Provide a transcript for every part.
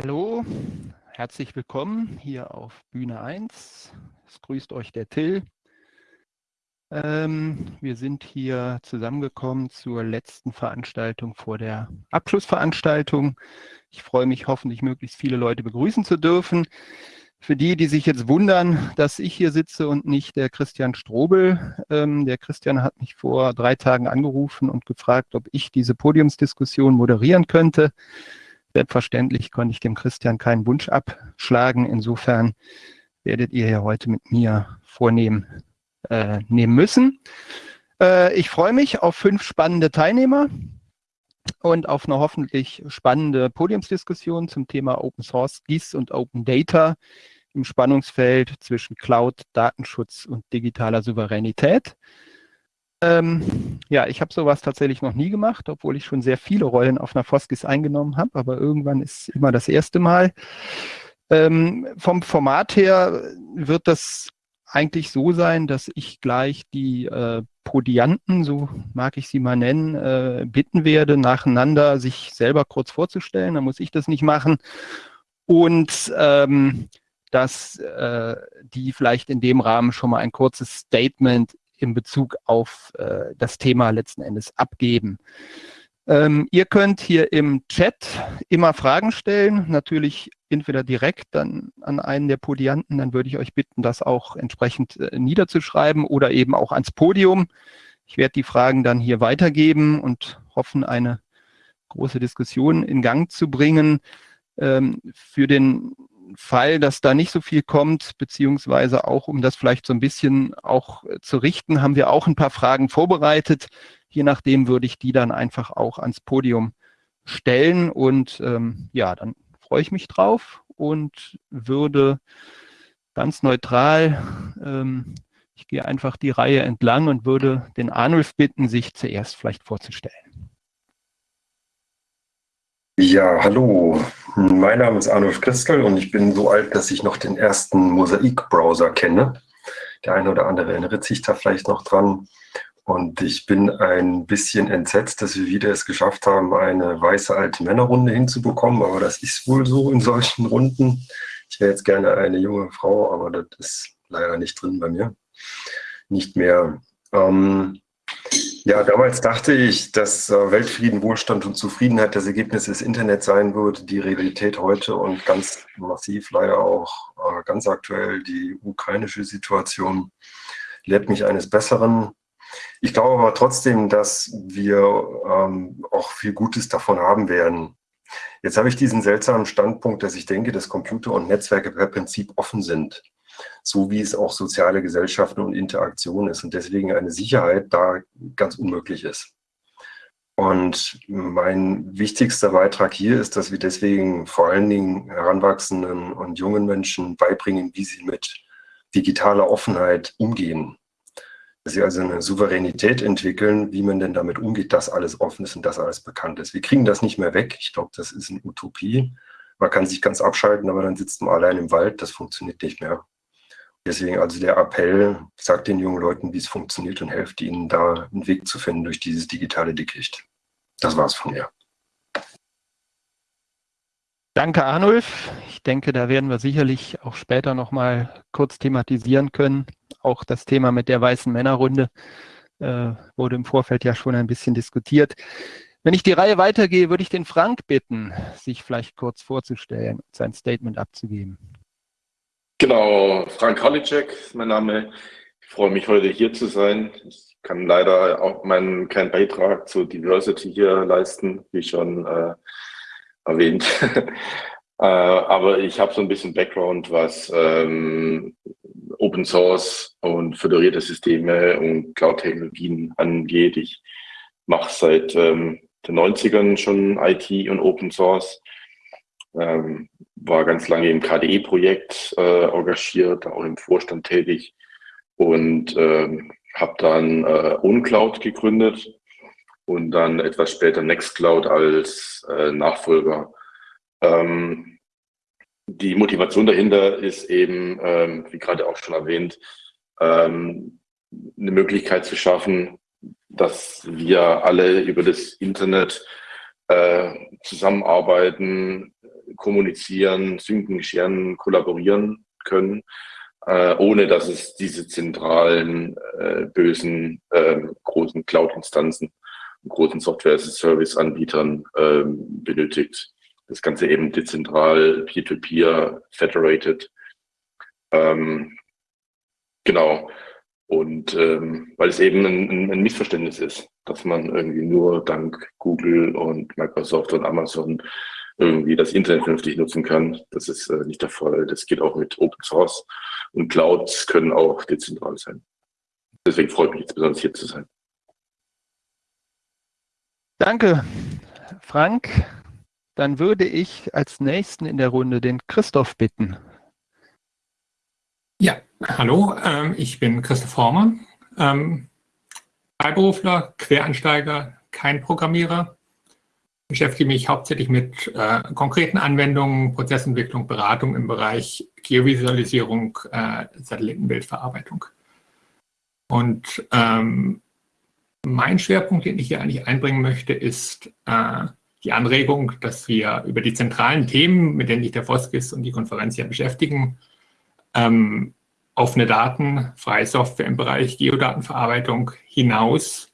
Hallo, herzlich willkommen hier auf Bühne 1. Es grüßt euch der Till. Ähm, wir sind hier zusammengekommen zur letzten Veranstaltung vor der Abschlussveranstaltung. Ich freue mich hoffentlich, möglichst viele Leute begrüßen zu dürfen. Für die, die sich jetzt wundern, dass ich hier sitze und nicht der Christian Strobel. Ähm, der Christian hat mich vor drei Tagen angerufen und gefragt, ob ich diese Podiumsdiskussion moderieren könnte. Selbstverständlich konnte ich dem Christian keinen Wunsch abschlagen. Insofern werdet ihr ja heute mit mir vornehmen äh, nehmen müssen. Äh, ich freue mich auf fünf spannende Teilnehmer und auf eine hoffentlich spannende Podiumsdiskussion zum Thema Open Source GIS und Open Data im Spannungsfeld zwischen Cloud, Datenschutz und digitaler Souveränität. Ähm, ja, ich habe sowas tatsächlich noch nie gemacht, obwohl ich schon sehr viele Rollen auf einer Foskis eingenommen habe, aber irgendwann ist immer das erste Mal. Ähm, vom Format her wird das eigentlich so sein, dass ich gleich die äh, Podianten, so mag ich sie mal nennen, äh, bitten werde, nacheinander sich selber kurz vorzustellen. Da muss ich das nicht machen. Und ähm, dass äh, die vielleicht in dem Rahmen schon mal ein kurzes Statement in Bezug auf äh, das Thema letzten Endes abgeben. Ähm, ihr könnt hier im Chat immer Fragen stellen, natürlich entweder direkt dann an einen der Podianten, dann würde ich euch bitten, das auch entsprechend äh, niederzuschreiben oder eben auch ans Podium. Ich werde die Fragen dann hier weitergeben und hoffen, eine große Diskussion in Gang zu bringen. Ähm, für den Fall, dass da nicht so viel kommt, beziehungsweise auch, um das vielleicht so ein bisschen auch äh, zu richten, haben wir auch ein paar Fragen vorbereitet. Je nachdem würde ich die dann einfach auch ans Podium stellen und ähm, ja, dann freue ich mich drauf und würde ganz neutral, ähm, ich gehe einfach die Reihe entlang und würde den Arnulf bitten, sich zuerst vielleicht vorzustellen. Ja, hallo. Mein Name ist Arnulf Christel und ich bin so alt, dass ich noch den ersten Mosaik-Browser kenne. Der eine oder andere erinnert sich da vielleicht noch dran. Und ich bin ein bisschen entsetzt, dass wir wieder es geschafft haben, eine weiße alte Männerrunde hinzubekommen. Aber das ist wohl so in solchen Runden. Ich wäre jetzt gerne eine junge Frau, aber das ist leider nicht drin bei mir. Nicht mehr. Ähm, ja, damals dachte ich, dass äh, Weltfrieden, Wohlstand und Zufriedenheit das Ergebnis des Internets sein würde. Die Realität heute und ganz massiv leider auch äh, ganz aktuell die ukrainische Situation lehrt mich eines Besseren. Ich glaube aber trotzdem, dass wir ähm, auch viel Gutes davon haben werden. Jetzt habe ich diesen seltsamen Standpunkt, dass ich denke, dass Computer und Netzwerke per Prinzip offen sind, so wie es auch soziale Gesellschaften und Interaktion ist und deswegen eine Sicherheit da ganz unmöglich ist. Und mein wichtigster Beitrag hier ist, dass wir deswegen vor allen Dingen heranwachsenden und jungen Menschen beibringen, wie sie mit digitaler Offenheit umgehen dass sie also eine Souveränität entwickeln, wie man denn damit umgeht, dass alles offen ist und dass alles bekannt ist. Wir kriegen das nicht mehr weg. Ich glaube, das ist eine Utopie. Man kann sich ganz abschalten, aber dann sitzt man allein im Wald. Das funktioniert nicht mehr. Deswegen also der Appell, sagt den jungen Leuten, wie es funktioniert und helft ihnen da einen Weg zu finden durch dieses digitale Dickicht. Das war's von mir. Danke, Arnulf. Ich denke, da werden wir sicherlich auch später nochmal kurz thematisieren können. Auch das Thema mit der weißen Männerrunde äh, wurde im Vorfeld ja schon ein bisschen diskutiert. Wenn ich die Reihe weitergehe, würde ich den Frank bitten, sich vielleicht kurz vorzustellen und sein Statement abzugeben. Genau, Frank Halicek ist mein Name. Ich freue mich, heute hier zu sein. Ich kann leider auch meinen keinen Beitrag zur Diversity hier leisten, wie schon äh, erwähnt. äh, aber ich habe so ein bisschen Background, was ähm, Open Source und föderierte Systeme und Cloud-Technologien angeht. Ich mache seit ähm, den 90ern schon IT und Open Source. Ähm, war ganz lange im KDE-Projekt äh, engagiert, auch im Vorstand tätig und ähm, habe dann äh, OwnCloud gegründet und dann etwas später Nextcloud als äh, Nachfolger. Ähm, die Motivation dahinter ist eben, ähm, wie gerade auch schon erwähnt, ähm, eine Möglichkeit zu schaffen, dass wir alle über das Internet äh, zusammenarbeiten, kommunizieren, synken, scheren, kollaborieren können, äh, ohne dass es diese zentralen, äh, bösen, äh, großen Cloud-Instanzen, großen Software-as-a-Service-Anbietern ähm, benötigt. Das Ganze eben dezentral, peer-to-peer, -peer, federated. Ähm, genau. Und ähm, weil es eben ein, ein, Missverständnis ist, dass man irgendwie nur dank Google und Microsoft und Amazon irgendwie das Internet vernünftig nutzen kann. Das ist äh, nicht der Fall. Das geht auch mit Open Source und Clouds können auch dezentral sein. Deswegen freut mich jetzt besonders hier zu sein. Danke, Frank. Dann würde ich als nächsten in der Runde den Christoph bitten. Ja, hallo, ähm, ich bin Christoph Hormer, ähm, Freiberufler, Quereinsteiger, kein Programmierer. Beschäftige mich hauptsächlich mit äh, konkreten Anwendungen, Prozessentwicklung, Beratung im Bereich Geovisualisierung, äh, Satellitenbildverarbeitung. Und ähm, mein Schwerpunkt, den ich hier eigentlich einbringen möchte, ist äh, die Anregung, dass wir über die zentralen Themen, mit denen sich der Foskis und die Konferenz ja beschäftigen, ähm, offene Daten, freie Software im Bereich Geodatenverarbeitung hinaus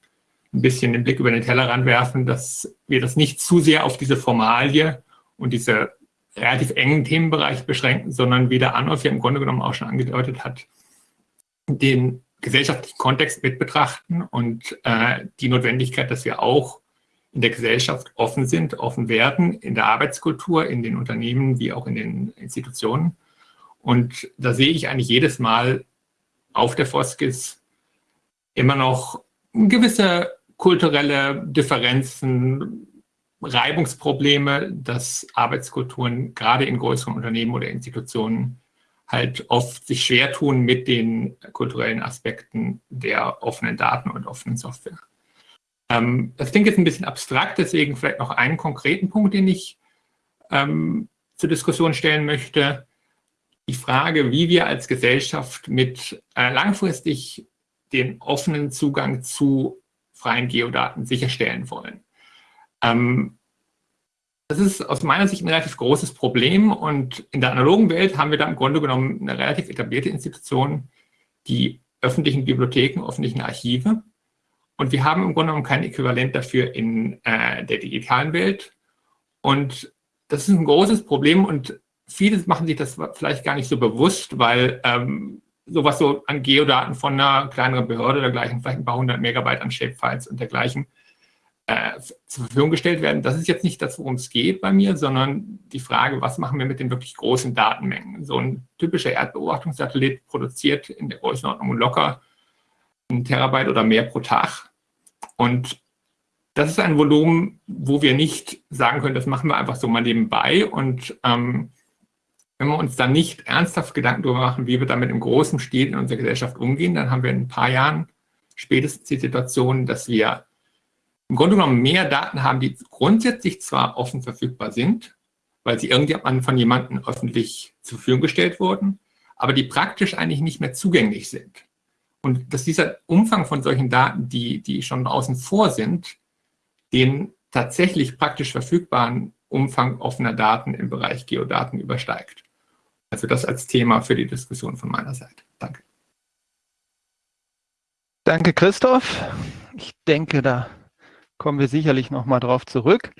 ein bisschen den Blick über den Tellerrand werfen, dass wir das nicht zu sehr auf diese Formalie und diese relativ engen Themenbereich beschränken, sondern wie der Anolf ja im Grunde genommen auch schon angedeutet hat, den gesellschaftlichen Kontext mit betrachten und äh, die Notwendigkeit, dass wir auch in der Gesellschaft offen sind, offen werden, in der Arbeitskultur, in den Unternehmen wie auch in den Institutionen. Und da sehe ich eigentlich jedes Mal auf der Foskis immer noch gewisse kulturelle Differenzen, Reibungsprobleme, dass Arbeitskulturen gerade in größeren Unternehmen oder Institutionen halt oft sich schwer tun mit den kulturellen Aspekten der offenen Daten und offenen Software. Ähm, das klingt jetzt ein bisschen abstrakt, deswegen vielleicht noch einen konkreten Punkt, den ich ähm, zur Diskussion stellen möchte die Frage, wie wir als Gesellschaft mit äh, langfristig den offenen Zugang zu freien Geodaten sicherstellen wollen. Ähm, das ist aus meiner Sicht ein relativ großes Problem und in der analogen Welt haben wir da im Grunde genommen eine relativ etablierte Institution, die öffentlichen Bibliotheken, öffentlichen Archive. Und wir haben im Grunde genommen kein Äquivalent dafür in äh, der digitalen Welt. Und das ist ein großes Problem und viele machen sich das vielleicht gar nicht so bewusst, weil ähm, sowas so an Geodaten von einer kleineren Behörde oder dergleichen, vielleicht ein paar hundert Megabyte an Shapefiles und dergleichen äh, zur Verfügung gestellt werden. Das ist jetzt nicht das, worum es geht bei mir, sondern die Frage, was machen wir mit den wirklich großen Datenmengen? So ein typischer Erdbeobachtungssatellit produziert in der Größenordnung locker ein Terabyte oder mehr pro Tag. Und das ist ein Volumen, wo wir nicht sagen können, das machen wir einfach so mal nebenbei und ähm, wenn wir uns dann nicht ernsthaft Gedanken darüber machen, wie wir damit im großen Stil in unserer Gesellschaft umgehen, dann haben wir in ein paar Jahren spätestens die Situation, dass wir im Grunde genommen mehr Daten haben, die grundsätzlich zwar offen verfügbar sind, weil sie irgendwann von jemandem öffentlich zur Verfügung gestellt wurden, aber die praktisch eigentlich nicht mehr zugänglich sind. Und dass dieser Umfang von solchen Daten, die, die schon außen vor sind, den tatsächlich praktisch verfügbaren Umfang offener Daten im Bereich Geodaten übersteigt. Also das als Thema für die Diskussion von meiner Seite. Danke. Danke, Christoph. Ich denke, da kommen wir sicherlich noch mal drauf zurück.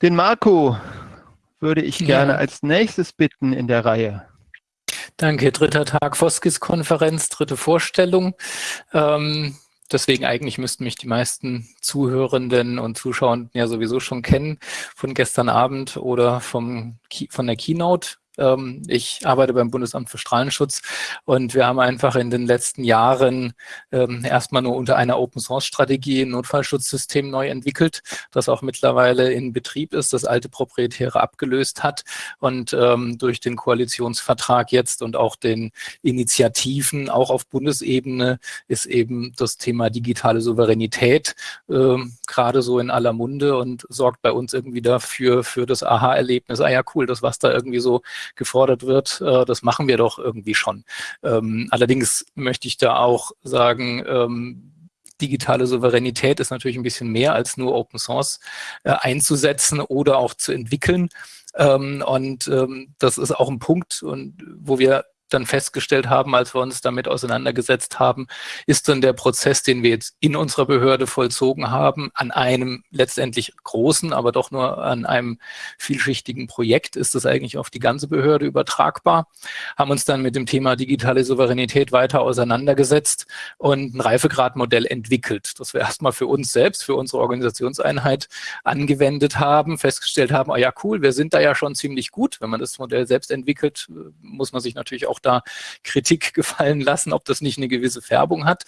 Den Marco würde ich gerne ja. als nächstes bitten in der Reihe. Danke, dritter Tag Foskis-Konferenz, dritte Vorstellung. Ähm, deswegen eigentlich müssten mich die meisten Zuhörenden und Zuschauenden ja sowieso schon kennen von gestern Abend oder vom, von der Keynote. Ähm, ich arbeite beim Bundesamt für Strahlenschutz und wir haben einfach in den letzten Jahren ähm, erstmal nur unter einer Open-Source-Strategie ein Notfallschutzsystem neu entwickelt, das auch mittlerweile in Betrieb ist, das alte Proprietäre abgelöst hat und ähm, durch den Koalitionsvertrag jetzt und auch den Initiativen auch auf Bundesebene ist eben das Thema digitale Souveränität gerade so in aller Munde und sorgt bei uns irgendwie dafür für das Aha-Erlebnis. Ah ja, cool, das was da irgendwie so gefordert wird, äh, das machen wir doch irgendwie schon. Ähm, allerdings möchte ich da auch sagen, ähm, digitale Souveränität ist natürlich ein bisschen mehr als nur Open Source äh, einzusetzen oder auch zu entwickeln. Ähm, und ähm, das ist auch ein Punkt, und wo wir dann festgestellt haben, als wir uns damit auseinandergesetzt haben, ist dann der Prozess, den wir jetzt in unserer Behörde vollzogen haben, an einem letztendlich großen, aber doch nur an einem vielschichtigen Projekt, ist das eigentlich auf die ganze Behörde übertragbar, haben uns dann mit dem Thema digitale Souveränität weiter auseinandergesetzt und ein Reifegradmodell entwickelt, das wir erstmal für uns selbst, für unsere Organisationseinheit angewendet haben, festgestellt haben, ah ja cool, wir sind da ja schon ziemlich gut. Wenn man das Modell selbst entwickelt, muss man sich natürlich auch auch da Kritik gefallen lassen, ob das nicht eine gewisse Färbung hat.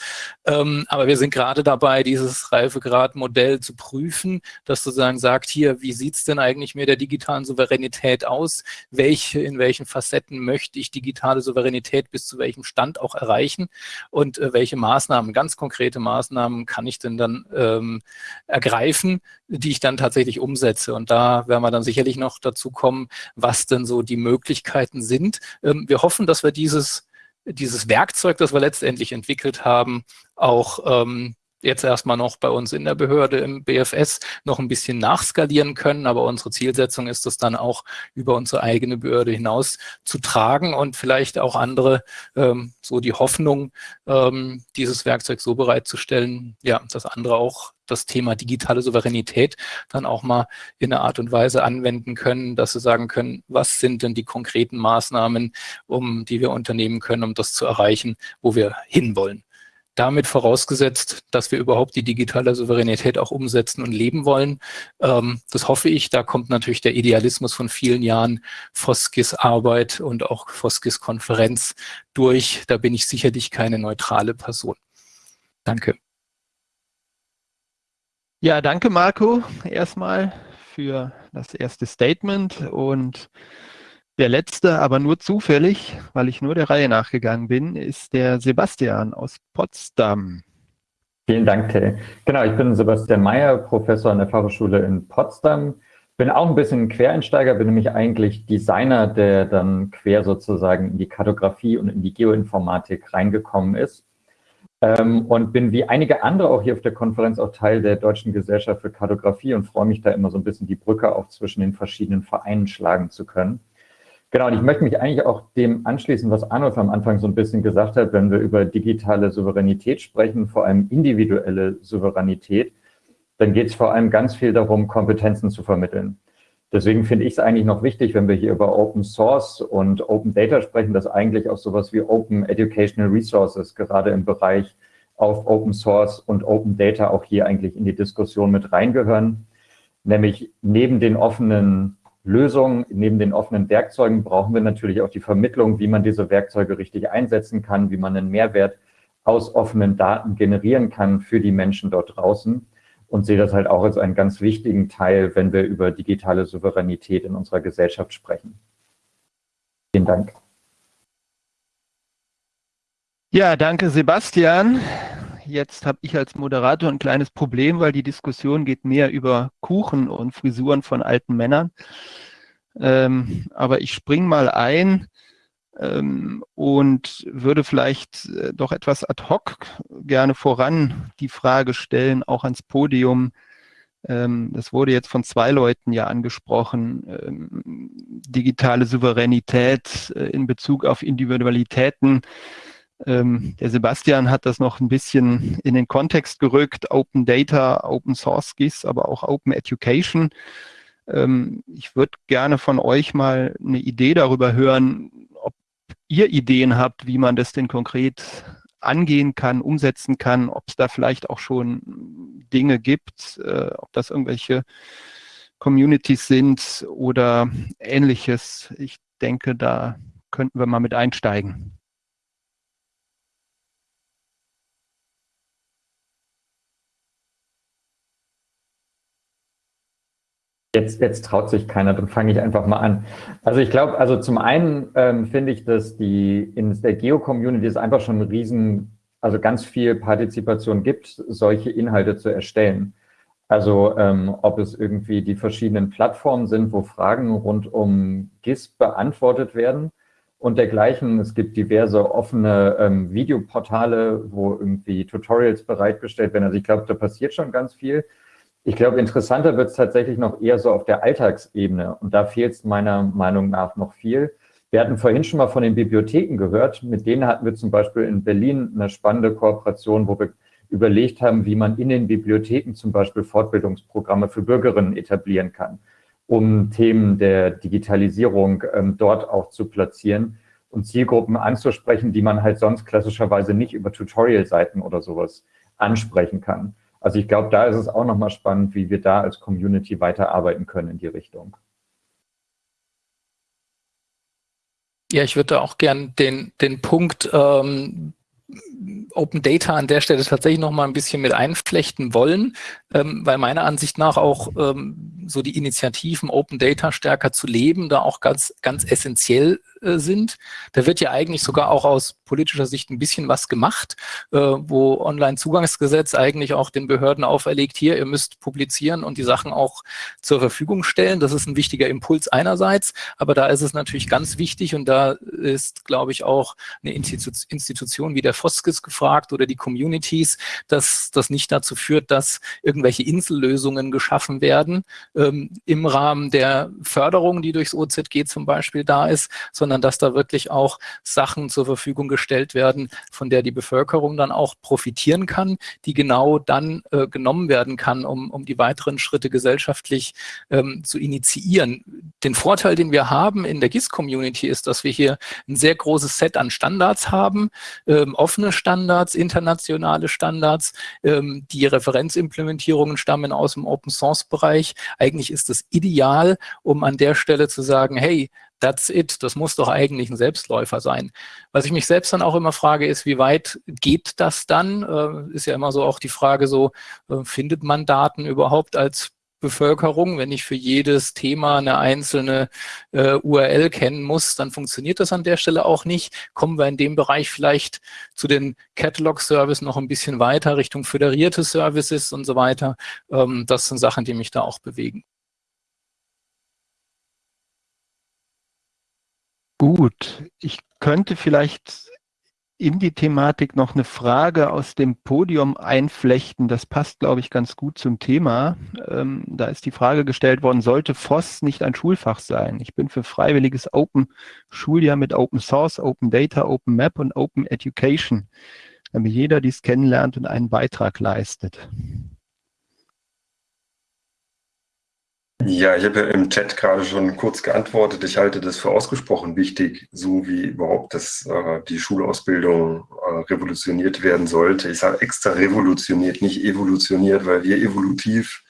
Ähm, aber wir sind gerade dabei, dieses Reifegrad-Modell zu prüfen, das sozusagen sagt, hier, wie sieht es denn eigentlich mit der digitalen Souveränität aus? Welche, in welchen Facetten möchte ich digitale Souveränität bis zu welchem Stand auch erreichen? Und äh, welche Maßnahmen, ganz konkrete Maßnahmen kann ich denn dann ähm, ergreifen, die ich dann tatsächlich umsetze? Und da werden wir dann sicherlich noch dazu kommen, was denn so die Möglichkeiten sind. Ähm, wir hoffen, dass dass wir dieses, dieses Werkzeug, das wir letztendlich entwickelt haben, auch ähm, jetzt erstmal noch bei uns in der Behörde im BFS noch ein bisschen nachskalieren können. Aber unsere Zielsetzung ist es dann auch über unsere eigene Behörde hinaus zu tragen und vielleicht auch andere ähm, so die Hoffnung, ähm, dieses Werkzeug so bereitzustellen, ja, dass andere auch das Thema digitale Souveränität dann auch mal in einer Art und Weise anwenden können, dass sie sagen können, was sind denn die konkreten Maßnahmen, um die wir unternehmen können, um das zu erreichen, wo wir hinwollen damit vorausgesetzt, dass wir überhaupt die digitale Souveränität auch umsetzen und leben wollen. Ähm, das hoffe ich. Da kommt natürlich der Idealismus von vielen Jahren Foskis Arbeit und auch Foskis Konferenz durch. Da bin ich sicherlich keine neutrale Person. Danke. Ja, danke Marco erstmal für das erste Statement und der letzte, aber nur zufällig, weil ich nur der Reihe nachgegangen bin, ist der Sebastian aus Potsdam. Vielen Dank, Till. Genau, ich bin Sebastian Mayer, Professor an der Fachhochschule in Potsdam. Bin auch ein bisschen Quereinsteiger, bin nämlich eigentlich Designer, der dann quer sozusagen in die Kartografie und in die Geoinformatik reingekommen ist. Ähm, und bin wie einige andere auch hier auf der Konferenz auch Teil der Deutschen Gesellschaft für Kartografie und freue mich da immer so ein bisschen die Brücke auch zwischen den verschiedenen Vereinen schlagen zu können. Genau, und ich möchte mich eigentlich auch dem anschließen, was Arnulf am Anfang so ein bisschen gesagt hat, wenn wir über digitale Souveränität sprechen, vor allem individuelle Souveränität, dann geht es vor allem ganz viel darum, Kompetenzen zu vermitteln. Deswegen finde ich es eigentlich noch wichtig, wenn wir hier über Open Source und Open Data sprechen, dass eigentlich auch sowas wie Open Educational Resources gerade im Bereich auf Open Source und Open Data auch hier eigentlich in die Diskussion mit reingehören. Nämlich neben den offenen Lösung. Neben den offenen Werkzeugen brauchen wir natürlich auch die Vermittlung, wie man diese Werkzeuge richtig einsetzen kann, wie man einen Mehrwert aus offenen Daten generieren kann für die Menschen dort draußen und sehe das halt auch als einen ganz wichtigen Teil, wenn wir über digitale Souveränität in unserer Gesellschaft sprechen. Vielen Dank. Ja, danke Sebastian. Jetzt habe ich als Moderator ein kleines Problem, weil die Diskussion geht mehr über Kuchen und Frisuren von alten Männern. Ähm, aber ich springe mal ein ähm, und würde vielleicht äh, doch etwas ad hoc gerne voran die Frage stellen, auch ans Podium. Ähm, das wurde jetzt von zwei Leuten ja angesprochen. Ähm, digitale Souveränität äh, in Bezug auf Individualitäten ähm, der Sebastian hat das noch ein bisschen in den Kontext gerückt, Open Data, Open Source GIS, aber auch Open Education. Ähm, ich würde gerne von euch mal eine Idee darüber hören, ihr Ideen habt, wie man das denn konkret angehen kann, umsetzen kann, ob es da vielleicht auch schon Dinge gibt, äh, ob das irgendwelche Communities sind oder ähnliches. Ich denke, da könnten wir mal mit einsteigen. Jetzt, jetzt traut sich keiner, dann fange ich einfach mal an. Also ich glaube, also zum einen ähm, finde ich, dass die in der Geo-Community es einfach schon ein riesen, also ganz viel Partizipation gibt, solche Inhalte zu erstellen. Also ähm, ob es irgendwie die verschiedenen Plattformen sind, wo Fragen rund um GIS beantwortet werden und dergleichen. Es gibt diverse offene ähm, Videoportale, wo irgendwie Tutorials bereitgestellt werden. Also ich glaube, da passiert schon ganz viel. Ich glaube, interessanter wird es tatsächlich noch eher so auf der Alltagsebene. Und da fehlt es meiner Meinung nach noch viel. Wir hatten vorhin schon mal von den Bibliotheken gehört. Mit denen hatten wir zum Beispiel in Berlin eine spannende Kooperation, wo wir überlegt haben, wie man in den Bibliotheken zum Beispiel Fortbildungsprogramme für Bürgerinnen etablieren kann, um Themen der Digitalisierung ähm, dort auch zu platzieren und Zielgruppen anzusprechen, die man halt sonst klassischerweise nicht über Tutorial-Seiten oder sowas ansprechen kann. Also ich glaube, da ist es auch nochmal spannend, wie wir da als Community weiterarbeiten können in die Richtung. Ja, ich würde auch gern den, den Punkt ähm, Open Data an der Stelle tatsächlich noch mal ein bisschen mit einflechten wollen, ähm, weil meiner Ansicht nach auch ähm, so die Initiativen Open Data stärker zu leben da auch ganz ganz essentiell äh, sind. Da wird ja eigentlich sogar auch aus politischer Sicht ein bisschen was gemacht, äh, wo Online-Zugangsgesetz eigentlich auch den Behörden auferlegt, hier, ihr müsst publizieren und die Sachen auch zur Verfügung stellen. Das ist ein wichtiger Impuls einerseits, aber da ist es natürlich ganz wichtig und da ist, glaube ich, auch eine Institu Institution wie der Foskis gefragt oder die Communities, dass das nicht dazu führt, dass irgendwelche Insellösungen geschaffen werden ähm, im Rahmen der Förderung, die durchs OZG zum Beispiel da ist, sondern sondern dass da wirklich auch Sachen zur Verfügung gestellt werden, von der die Bevölkerung dann auch profitieren kann, die genau dann äh, genommen werden kann, um, um die weiteren Schritte gesellschaftlich ähm, zu initiieren. Den Vorteil, den wir haben in der GIS-Community ist, dass wir hier ein sehr großes Set an Standards haben, ähm, offene Standards, internationale Standards, ähm, die Referenzimplementierungen stammen aus dem Open-Source-Bereich. Eigentlich ist es ideal, um an der Stelle zu sagen, hey, that's it. Das muss doch eigentlich ein Selbstläufer sein. Was ich mich selbst dann auch immer frage, ist, wie weit geht das dann? Äh, ist ja immer so auch die Frage so, äh, findet man Daten überhaupt als Bevölkerung. Wenn ich für jedes Thema eine einzelne äh, URL kennen muss, dann funktioniert das an der Stelle auch nicht. Kommen wir in dem Bereich vielleicht zu den Catalog-Services noch ein bisschen weiter, Richtung föderierte Services und so weiter. Ähm, das sind Sachen, die mich da auch bewegen. Gut, ich könnte vielleicht in die Thematik noch eine Frage aus dem Podium einflechten. Das passt, glaube ich, ganz gut zum Thema. Ähm, da ist die Frage gestellt worden, sollte FOSS nicht ein Schulfach sein? Ich bin für freiwilliges Open Schuljahr mit Open Source, Open Data, Open Map und Open Education, damit jeder dies kennenlernt und einen Beitrag leistet. Ja, ich habe ja im Chat gerade schon kurz geantwortet. Ich halte das für ausgesprochen wichtig, so wie überhaupt das, äh, die Schulausbildung äh, revolutioniert werden sollte. Ich sage extra revolutioniert, nicht evolutioniert, weil wir evolutiv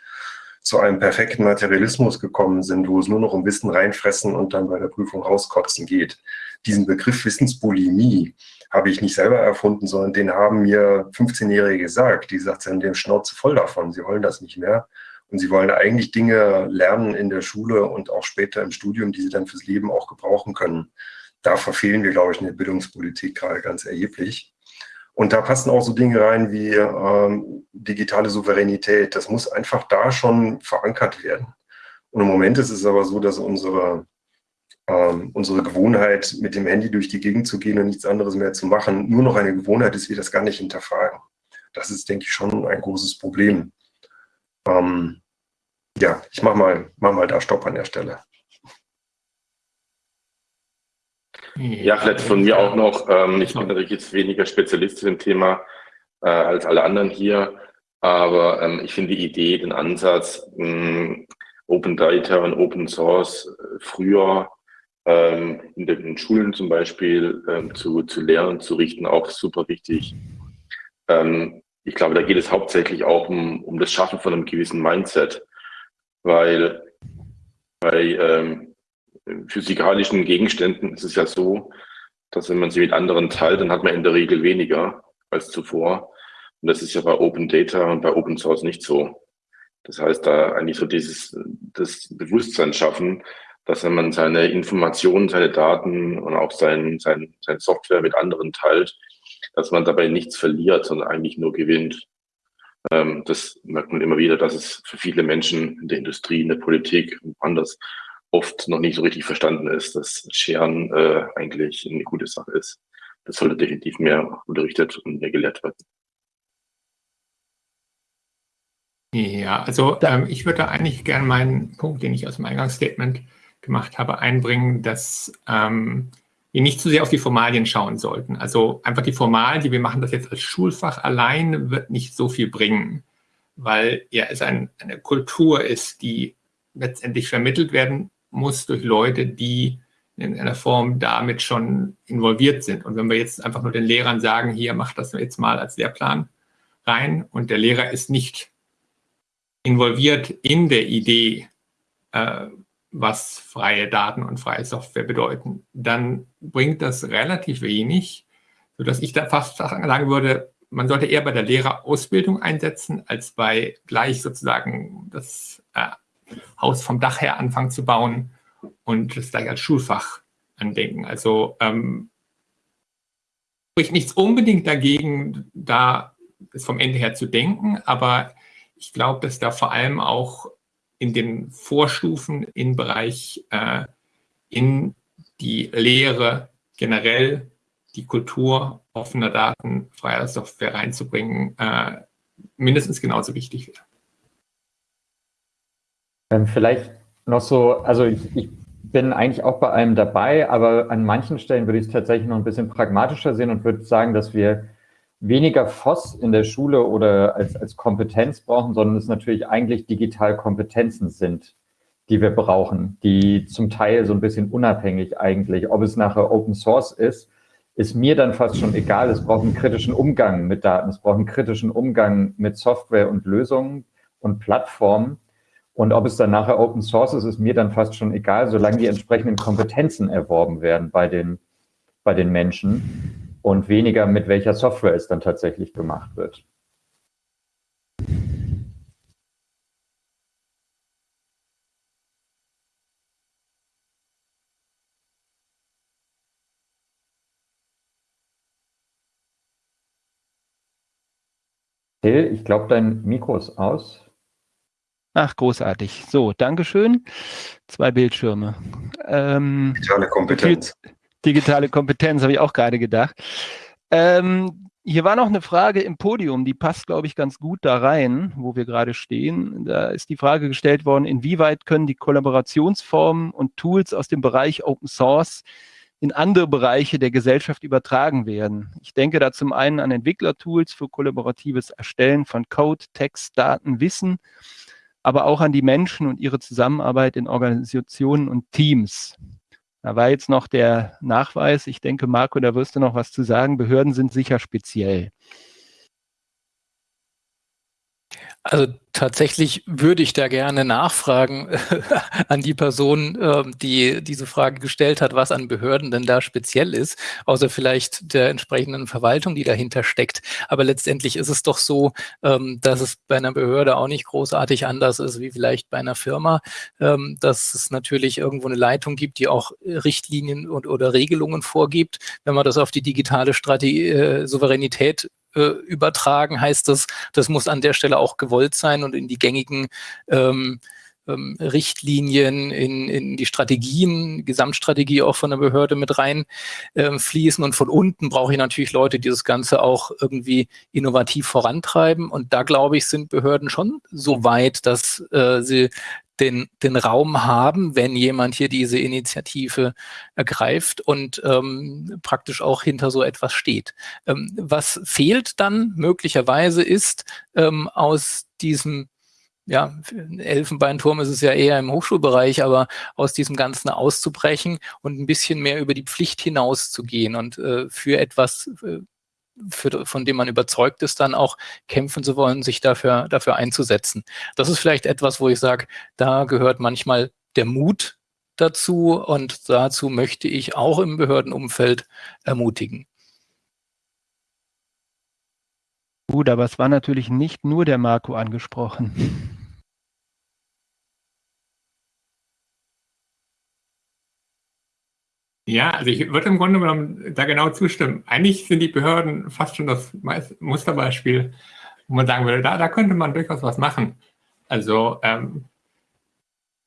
zu einem perfekten Materialismus gekommen sind, wo es nur noch um Wissen reinfressen und dann bei der Prüfung rauskotzen geht. Diesen Begriff Wissensbulimie habe ich nicht selber erfunden, sondern den haben mir 15-Jährige gesagt. Die gesagt, sie haben den Schnauze voll davon, sie wollen das nicht mehr und sie wollen eigentlich Dinge lernen in der Schule und auch später im Studium, die sie dann fürs Leben auch gebrauchen können. Da verfehlen wir, glaube ich, in der Bildungspolitik gerade ganz erheblich. Und da passen auch so Dinge rein wie ähm, digitale Souveränität. Das muss einfach da schon verankert werden. Und im Moment ist es aber so, dass unsere, ähm, unsere Gewohnheit, mit dem Handy durch die Gegend zu gehen und nichts anderes mehr zu machen, nur noch eine Gewohnheit ist, wir das gar nicht hinterfragen. Das ist, denke ich, schon ein großes Problem. Ähm, ja, ich mache mal, mach mal da Stopp an der Stelle. Ja, vielleicht von mir auch noch. Ähm, ich bin natürlich jetzt weniger Spezialist zu dem Thema äh, als alle anderen hier, aber ähm, ich finde die Idee, den Ansatz, mh, Open Data und Open Source äh, früher ähm, in den Schulen zum Beispiel ähm, zu, zu lernen, zu richten, auch super wichtig. Ähm, ich glaube, da geht es hauptsächlich auch um, um das Schaffen von einem gewissen Mindset, weil bei ähm, physikalischen Gegenständen ist es ja so, dass wenn man sie mit anderen teilt, dann hat man in der Regel weniger als zuvor. Und das ist ja bei Open Data und bei Open Source nicht so. Das heißt, da eigentlich so dieses das Bewusstsein schaffen, dass wenn man seine Informationen, seine Daten und auch sein, sein, sein Software mit anderen teilt, dass man dabei nichts verliert, sondern eigentlich nur gewinnt. Ähm, das merkt man immer wieder, dass es für viele Menschen in der Industrie, in der Politik und anders oft noch nicht so richtig verstanden ist, dass Scheren äh, eigentlich eine gute Sache ist. Das sollte definitiv mehr unterrichtet und mehr gelehrt werden. Ja, also ähm, ich würde eigentlich gerne meinen Punkt, den ich aus dem Eingangsstatement gemacht habe, einbringen, dass ähm, wir nicht zu sehr auf die Formalien schauen sollten. Also einfach die Formalien, die wir machen das jetzt als Schulfach allein, wird nicht so viel bringen, weil ja es ein, eine Kultur ist, die letztendlich vermittelt werden muss durch Leute, die in einer Form damit schon involviert sind. Und wenn wir jetzt einfach nur den Lehrern sagen, hier macht das jetzt mal als Lehrplan rein und der Lehrer ist nicht involviert in der Idee, äh, was freie Daten und freie Software bedeuten, dann bringt das relativ wenig, sodass ich da fast sagen würde, man sollte eher bei der Lehrerausbildung einsetzen, als bei gleich sozusagen das äh, Haus vom Dach her anfangen zu bauen und das gleich als Schulfach andenken. Also ähm, spricht nichts unbedingt dagegen, da es vom Ende her zu denken, aber ich glaube, dass da vor allem auch in den Vorstufen im Bereich äh, in die Lehre generell die Kultur offener Daten, freier Software reinzubringen, äh, mindestens genauso wichtig wäre. Ähm, vielleicht noch so, also ich, ich, bin eigentlich auch bei allem dabei, aber an manchen Stellen würde ich es tatsächlich noch ein bisschen pragmatischer sehen und würde sagen, dass wir weniger FOS in der Schule oder als, als Kompetenz brauchen, sondern es natürlich eigentlich digital Kompetenzen sind, die wir brauchen, die zum Teil so ein bisschen unabhängig eigentlich, ob es nachher Open Source ist, ist mir dann fast schon egal. Es braucht einen kritischen Umgang mit Daten, es braucht einen kritischen Umgang mit Software und Lösungen und Plattformen. Und ob es dann nachher Open Source ist, ist mir dann fast schon egal, solange die entsprechenden Kompetenzen erworben werden bei den, bei den Menschen und weniger mit welcher Software es dann tatsächlich gemacht wird. Till, ich glaube, dein Mikro ist aus. Ach, großartig. So, Dankeschön. Zwei Bildschirme. Ähm, digitale Kompetenz. Digitale Kompetenz, habe ich auch gerade gedacht. Ähm, hier war noch eine Frage im Podium, die passt, glaube ich, ganz gut da rein, wo wir gerade stehen. Da ist die Frage gestellt worden, inwieweit können die Kollaborationsformen und Tools aus dem Bereich Open Source in andere Bereiche der Gesellschaft übertragen werden. Ich denke da zum einen an Entwicklertools für kollaboratives Erstellen von Code, Text, Daten, Wissen aber auch an die Menschen und ihre Zusammenarbeit in Organisationen und Teams. Da war jetzt noch der Nachweis. Ich denke, Marco, da wirst du noch was zu sagen. Behörden sind sicher speziell. Also tatsächlich würde ich da gerne nachfragen an die Person, ähm, die diese Frage gestellt hat, was an Behörden denn da speziell ist, außer vielleicht der entsprechenden Verwaltung, die dahinter steckt. Aber letztendlich ist es doch so, ähm, dass es bei einer Behörde auch nicht großartig anders ist wie vielleicht bei einer Firma, ähm, dass es natürlich irgendwo eine Leitung gibt, die auch Richtlinien und oder Regelungen vorgibt. Wenn man das auf die digitale Strategie, äh, Souveränität äh, übertragen, heißt das, das muss an der Stelle auch gewollt sein und in die gängigen ähm, ähm, Richtlinien, in, in die Strategien, Gesamtstrategie auch von der Behörde mit rein äh, fließen. Und von unten brauche ich natürlich Leute, die das Ganze auch irgendwie innovativ vorantreiben. Und da glaube ich, sind Behörden schon so weit, dass äh, sie den, den Raum haben, wenn jemand hier diese Initiative ergreift und ähm, praktisch auch hinter so etwas steht. Ähm, was fehlt dann möglicherweise ist ähm, aus diesem ja, Elfenbeinturm ist es ja eher im Hochschulbereich, aber aus diesem Ganzen auszubrechen und ein bisschen mehr über die Pflicht hinaus zu gehen und äh, für etwas äh, für, von dem man überzeugt ist, dann auch kämpfen zu wollen, sich dafür, dafür einzusetzen. Das ist vielleicht etwas, wo ich sage, da gehört manchmal der Mut dazu und dazu möchte ich auch im Behördenumfeld ermutigen. Gut, aber es war natürlich nicht nur der Marco angesprochen. Ja, also ich würde im Grunde genommen da genau zustimmen. Eigentlich sind die Behörden fast schon das Musterbeispiel, wo man sagen würde, da, da könnte man durchaus was machen. Also ähm,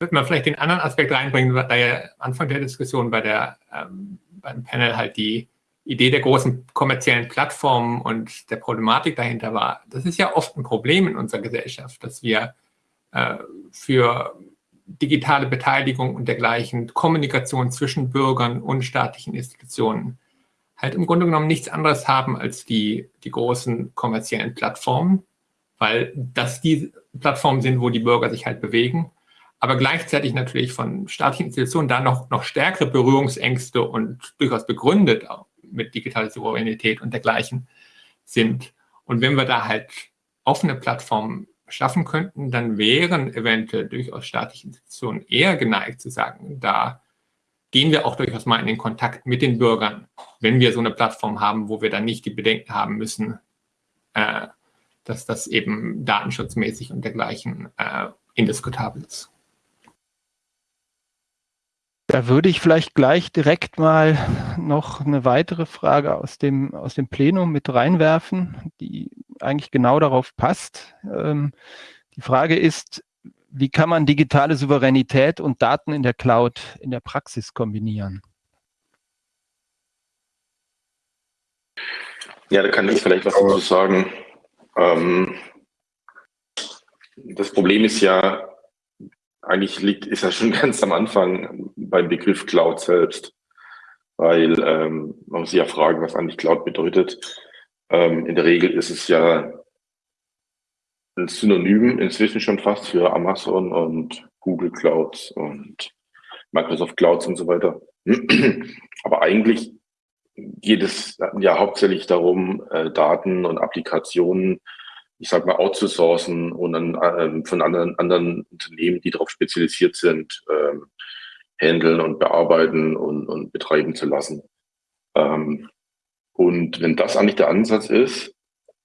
würde man vielleicht den anderen Aspekt reinbringen, da ja Anfang der Diskussion bei der, ähm, beim Panel halt die Idee der großen kommerziellen Plattformen und der Problematik dahinter war, das ist ja oft ein Problem in unserer Gesellschaft, dass wir äh, für digitale Beteiligung und dergleichen, Kommunikation zwischen Bürgern und staatlichen Institutionen halt im Grunde genommen nichts anderes haben als die, die großen kommerziellen Plattformen, weil das die Plattformen sind, wo die Bürger sich halt bewegen, aber gleichzeitig natürlich von staatlichen Institutionen da noch, noch stärkere Berührungsängste und durchaus begründet mit digitaler Souveränität und dergleichen sind. Und wenn wir da halt offene Plattformen schaffen könnten, dann wären eventuell durchaus staatliche Institutionen eher geneigt zu sagen, da gehen wir auch durchaus mal in den Kontakt mit den Bürgern, wenn wir so eine Plattform haben, wo wir dann nicht die Bedenken haben müssen, äh, dass das eben datenschutzmäßig und dergleichen äh, indiskutabel ist. Da würde ich vielleicht gleich direkt mal noch eine weitere Frage aus dem, aus dem Plenum mit reinwerfen, die eigentlich genau darauf passt. Ähm, die Frage ist, wie kann man digitale Souveränität und Daten in der Cloud in der Praxis kombinieren? Ja, da kann ich vielleicht was dazu sagen. Ähm, das Problem ist ja, eigentlich liegt, ist ja schon ganz am Anfang beim Begriff Cloud selbst. Weil ähm, man muss sich ja fragen, was eigentlich Cloud bedeutet. Ähm, in der Regel ist es ja ein Synonym inzwischen schon fast für Amazon und Google Clouds und Microsoft Clouds und so weiter. Aber eigentlich geht es ja hauptsächlich darum, äh, Daten und Applikationen ich sag mal, outzusourcen und dann ähm, von anderen, anderen Unternehmen, die darauf spezialisiert sind, ähm, handeln und bearbeiten und, und betreiben zu lassen. Ähm, und wenn das eigentlich der Ansatz ist,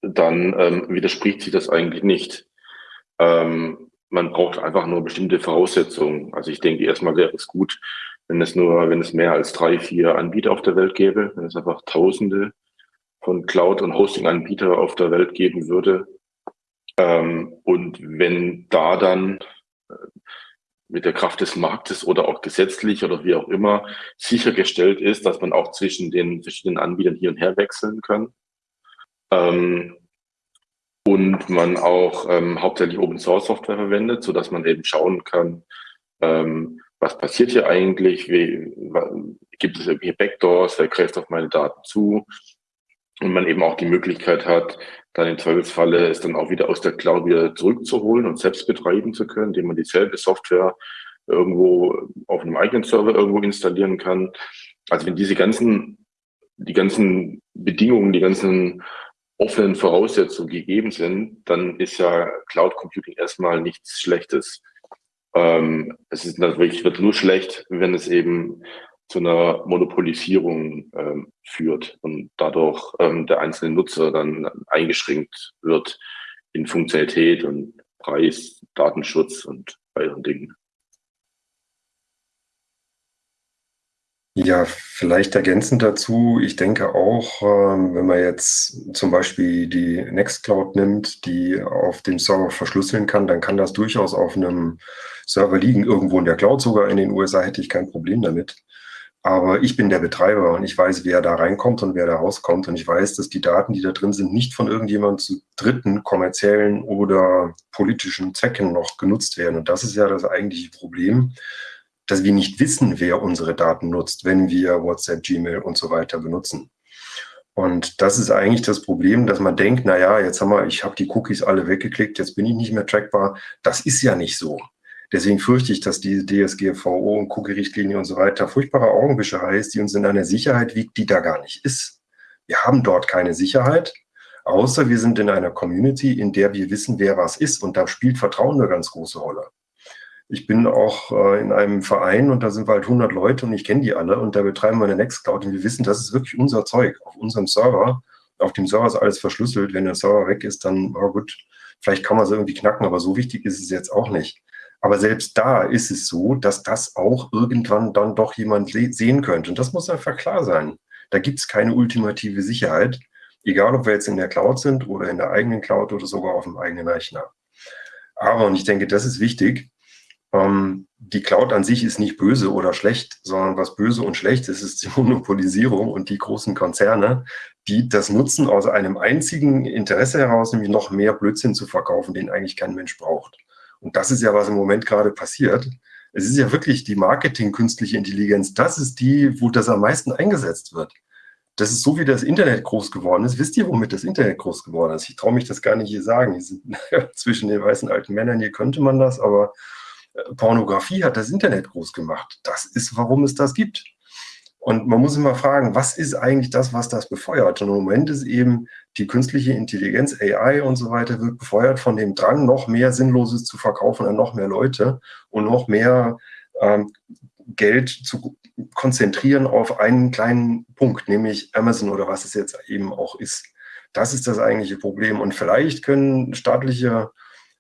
dann ähm, widerspricht sich das eigentlich nicht. Ähm, man braucht einfach nur bestimmte Voraussetzungen. Also ich denke, erstmal wäre es gut, wenn es nur, wenn es mehr als drei, vier Anbieter auf der Welt gäbe, wenn es einfach Tausende von Cloud- und Hosting-Anbieter auf der Welt geben würde, ähm, und wenn da dann mit der Kraft des Marktes oder auch gesetzlich oder wie auch immer sichergestellt ist, dass man auch zwischen den verschiedenen Anbietern hier und her wechseln kann. Ähm, und man auch ähm, hauptsächlich Open Source Software verwendet, so dass man eben schauen kann, ähm, was passiert hier eigentlich, wie, gibt es irgendwelche Backdoors, wer greift auf meine Daten zu und man eben auch die Möglichkeit hat, dann im Zweifelsfalle es dann auch wieder aus der Cloud wieder zurückzuholen und selbst betreiben zu können, indem man dieselbe Software irgendwo auf einem eigenen Server irgendwo installieren kann. Also wenn diese ganzen, die ganzen Bedingungen, die ganzen offenen Voraussetzungen gegeben sind, dann ist ja Cloud Computing erstmal nichts Schlechtes. Ähm, es ist natürlich, wird nur schlecht, wenn es eben zu einer Monopolisierung ähm, führt und dadurch ähm, der einzelne Nutzer dann eingeschränkt wird in Funktionalität und Preis, Datenschutz und weiteren Dingen. Ja, vielleicht ergänzend dazu. Ich denke auch, ähm, wenn man jetzt zum Beispiel die Nextcloud nimmt, die auf dem Server verschlüsseln kann, dann kann das durchaus auf einem Server liegen, irgendwo in der Cloud sogar. In den USA hätte ich kein Problem damit. Aber ich bin der Betreiber und ich weiß, wer da reinkommt und wer da rauskommt. Und ich weiß, dass die Daten, die da drin sind, nicht von irgendjemandem zu dritten kommerziellen oder politischen Zwecken noch genutzt werden. Und das ist ja das eigentliche Problem, dass wir nicht wissen, wer unsere Daten nutzt, wenn wir WhatsApp, Gmail und so weiter benutzen. Und das ist eigentlich das Problem, dass man denkt, na ja, jetzt haben wir, ich habe die Cookies alle weggeklickt, jetzt bin ich nicht mehr trackbar. Das ist ja nicht so. Deswegen fürchte ich, dass die DSGVO und Cookie-Richtlinie und so weiter furchtbare Augenwischerei ist, die uns in einer Sicherheit wiegt, die da gar nicht ist. Wir haben dort keine Sicherheit, außer wir sind in einer Community, in der wir wissen, wer was ist. Und da spielt Vertrauen eine ganz große Rolle. Ich bin auch äh, in einem Verein und da sind wir halt 100 Leute und ich kenne die alle und da betreiben wir eine Nextcloud und wir wissen, das ist wirklich unser Zeug auf unserem Server. Auf dem Server ist alles verschlüsselt. Wenn der Server weg ist, dann, oh gut, vielleicht kann man es irgendwie knacken, aber so wichtig ist es jetzt auch nicht. Aber selbst da ist es so, dass das auch irgendwann dann doch jemand sehen könnte. Und das muss einfach klar sein. Da gibt es keine ultimative Sicherheit, egal ob wir jetzt in der Cloud sind oder in der eigenen Cloud oder sogar auf dem eigenen Rechner. Aber, und ich denke, das ist wichtig, Ähm, die Cloud an sich ist nicht böse oder schlecht, sondern was böse und schlecht ist, ist die Monopolisierung und die großen Konzerne, die das nutzen aus einem einzigen Interesse heraus, nämlich noch mehr Blödsinn zu verkaufen, den eigentlich kein Mensch braucht. Und das ist ja, was im Moment gerade passiert. Es ist ja wirklich die Marketing-künstliche Intelligenz. Das ist die, wo das am meisten eingesetzt wird. Das ist so, wie das Internet groß geworden ist. Wisst ihr, womit das Internet groß geworden ist? Ich traue mich das gar nicht hier sagen. Hier sind, zwischen den weißen alten Männern hier könnte man das, aber äh, Pornografie hat das Internet groß gemacht. Das ist, warum es das gibt. Und man muss immer fragen, was ist eigentlich das, was das befeuert? Und im Moment ist eben die künstliche Intelligenz, AI und so weiter, wird befeuert von dem Drang, noch mehr Sinnloses zu verkaufen an noch mehr Leute und noch mehr ähm, Geld zu konzentrieren auf einen kleinen Punkt, nämlich Amazon oder was es jetzt eben auch ist. Das ist das eigentliche Problem. Und vielleicht können staatliche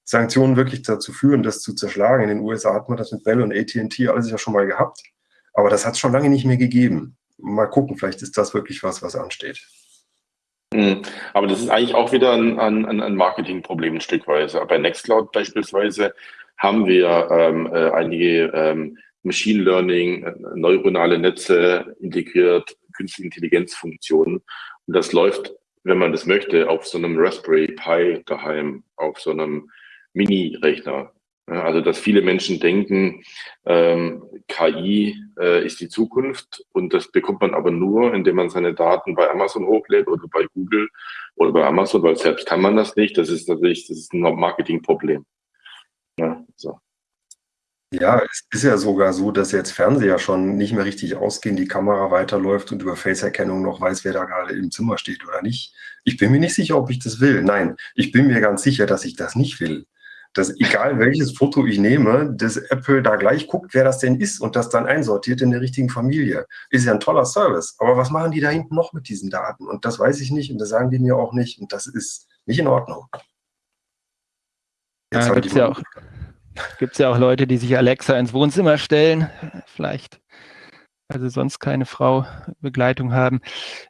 Sanktionen wirklich dazu führen, das zu zerschlagen. In den USA hat man das mit Bell und AT&T alles ja schon mal gehabt. Aber das hat es schon lange nicht mehr gegeben. Mal gucken, vielleicht ist das wirklich was, was ansteht. Hm. Aber das ist eigentlich auch wieder ein, ein, ein Marketingproblem ein Stückweise. Bei Nextcloud beispielsweise haben wir ähm, äh, einige ähm, Machine Learning, äh, neuronale Netze integriert, künstliche Intelligenzfunktionen. Und das läuft, wenn man das möchte, auf so einem Raspberry Pi daheim, auf so einem Mini-Rechner. Also, dass viele Menschen denken, ähm, KI äh, ist die Zukunft und das bekommt man aber nur, indem man seine Daten bei Amazon hochlädt oder bei Google oder bei Amazon, weil selbst kann man das nicht. Das ist natürlich, das ist ein Marketingproblem. Ja, so. Ja, es ist ja sogar so, dass jetzt Fernseher schon nicht mehr richtig ausgehen, die Kamera weiterläuft und über Faceerkennung noch weiß, wer da gerade im Zimmer steht oder nicht. Ich bin mir nicht sicher, ob ich das will. Nein, ich bin mir ganz sicher, dass ich das nicht will dass egal welches Foto ich nehme, dass Apple da gleich guckt, wer das denn ist und das dann einsortiert in der richtigen Familie. Ist ja ein toller Service. Aber was machen die da hinten noch mit diesen Daten? Und das weiß ich nicht und das sagen die mir auch nicht. Und das ist nicht in Ordnung. Jetzt ja, gibt es ja, auch, ja auch Leute, die sich Alexa ins Wohnzimmer stellen. Vielleicht also sonst keine Frau Begleitung haben.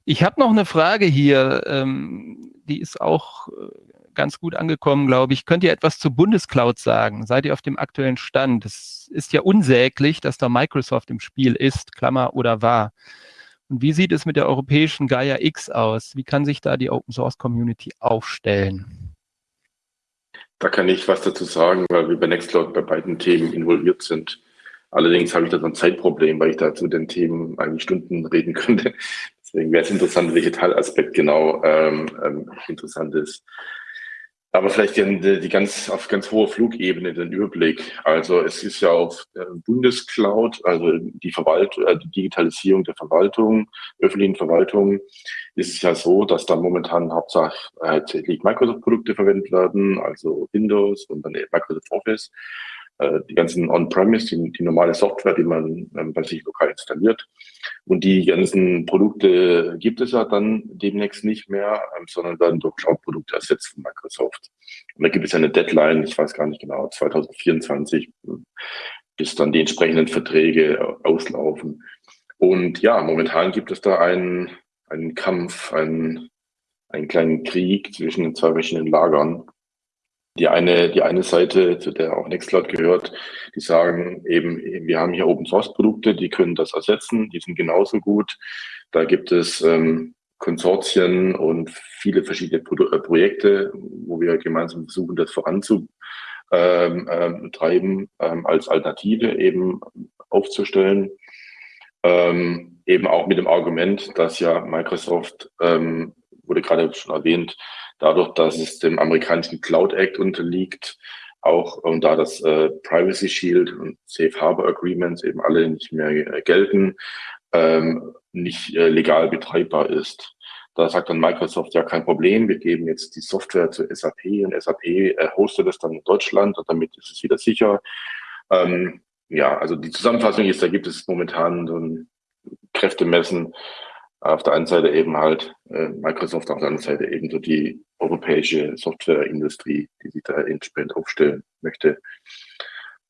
Ich habe noch eine Frage hier, ähm, die ist auch äh, ganz gut angekommen, glaube ich. Könnt ihr etwas zur Bundescloud sagen? Seid ihr auf dem aktuellen Stand? Es ist ja unsäglich, dass da Microsoft im Spiel ist, Klammer oder war. Und wie sieht es mit der europäischen Gaia X aus? Wie kann sich da die Open Source Community aufstellen? Da kann ich was dazu sagen, weil wir bei Nextcloud bei beiden Themen involviert sind. Allerdings habe ich da so ein Zeitproblem, weil ich da zu den Themen eigentlich Stunden reden könnte. Deswegen wäre es interessant, welcher Teilaspekt genau ähm, ähm, interessant ist. Aber vielleicht die, die ganz, auf ganz hoher Flugebene den Überblick. Also es ist ja auf Bundescloud, also die Verwaltung, äh, die Digitalisierung der Verwaltung, öffentlichen Verwaltung, ist es ja so, dass da momentan hauptsächlich Microsoft-Produkte verwendet werden, also Windows und dann Microsoft Office. Äh, die ganzen On-Premise, die, die, normale Software, die man ähm, bei sich lokal installiert. Und die ganzen Produkte gibt es ja dann demnächst nicht mehr, ähm, sondern werden durch Cloud-Produkte ersetzt von Microsoft. Und da gibt es eine Deadline, ich weiß gar nicht genau, 2024, bis dann die entsprechenden Verträge auslaufen. Und ja, momentan gibt es da einen, einen Kampf, einen, einen kleinen Krieg zwischen den zwei verschiedenen Lagern die eine, die eine Seite, zu der auch Nextcloud gehört, die sagen eben, wir haben hier Open Source Produkte, die können das ersetzen, die sind genauso gut. Da gibt es ähm, Konsortien und viele verschiedene Pro äh, Projekte, wo wir gemeinsam versuchen, das voranzutreiben, ähm, ähm, ähm, als Alternative eben aufzustellen. Ähm, eben auch mit dem Argument, dass ja Microsoft, ähm, wurde gerade schon erwähnt, dadurch, dass es dem amerikanischen Cloud Act unterliegt, auch und da das äh, Privacy Shield und Safe Harbor Agreements eben alle nicht mehr äh, gelten, ähm, nicht äh, legal betreibbar ist. Da sagt dann Microsoft, ja, kein Problem, wir geben jetzt die Software zu SAP und SAP äh, hostet es dann in Deutschland und damit ist es wieder sicher. Ähm, ja, also die Zusammenfassung ist, da gibt es momentan so ein Kräftemessen auf der einen Seite eben halt äh, Microsoft, auf der anderen Seite eben so die europäische Softwareindustrie, die sich da entsprechend aufstellen möchte.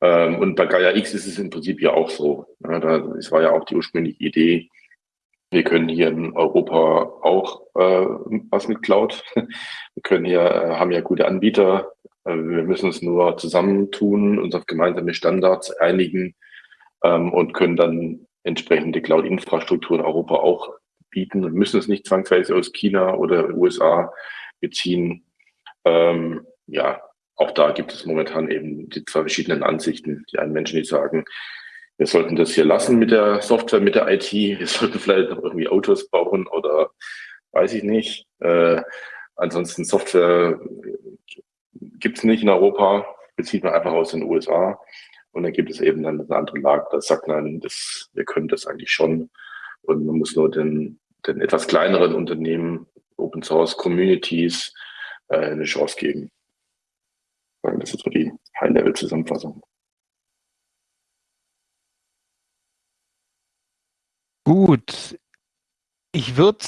Ähm, und bei Gaia X ist es im Prinzip ja auch so. Ja, da, es war ja auch die ursprüngliche Idee, wir können hier in Europa auch äh, was mit Cloud. Wir können hier, äh, haben ja gute Anbieter, Äh, wir müssen uns nur zusammentun, uns auf gemeinsame Standards einigen ähm, und können dann entsprechende Cloud-Infrastruktur in Europa auch bieten und müssen es nicht zwangsweise aus China oder USA beziehen. Ähm, ja, auch da gibt es momentan eben die zwei verschiedenen Ansichten. Die einen Menschen, die sagen, wir sollten das hier lassen mit der Software, mit der IT, wir sollten vielleicht noch irgendwie Autos bauen oder weiß ich nicht. Äh, ansonsten Software gibt es nicht in Europa, bezieht man einfach aus den USA. Und dann gibt es eben dann eine andere Lage, da sagt man, das, wir können das eigentlich schon. Und man muss nur den, den etwas kleineren Unternehmen, Open Source Communities, äh, eine Chance geben. Das ist so die High-Level-Zusammenfassung. Gut. Ich würde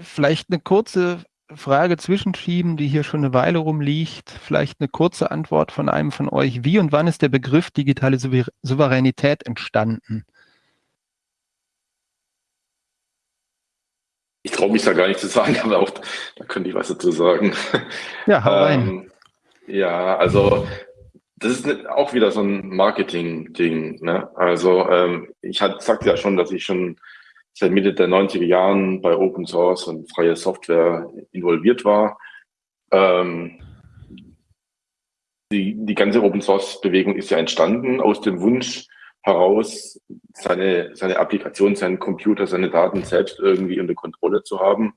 vielleicht eine kurze Frage zwischenschieben, die hier schon eine Weile rumliegt. Vielleicht eine kurze Antwort von einem von euch. Wie und wann ist der Begriff digitale Souveränität entstanden? Ich traue mich da gar nicht zu sagen, aber auch da könnte ich was dazu sagen. Ja, hau rein. Ähm, ja, also das ist auch wieder so ein Marketing-Ding. Ne? Also ähm, ich hatte, sagte ja schon, dass ich schon seit Mitte der 90er Jahren bei Open Source und freie Software involviert war. Ähm, die, die ganze Open Source Bewegung ist ja entstanden aus dem Wunsch heraus, seine, seine Applikation, seinen Computer, seine Daten selbst irgendwie unter Kontrolle zu haben.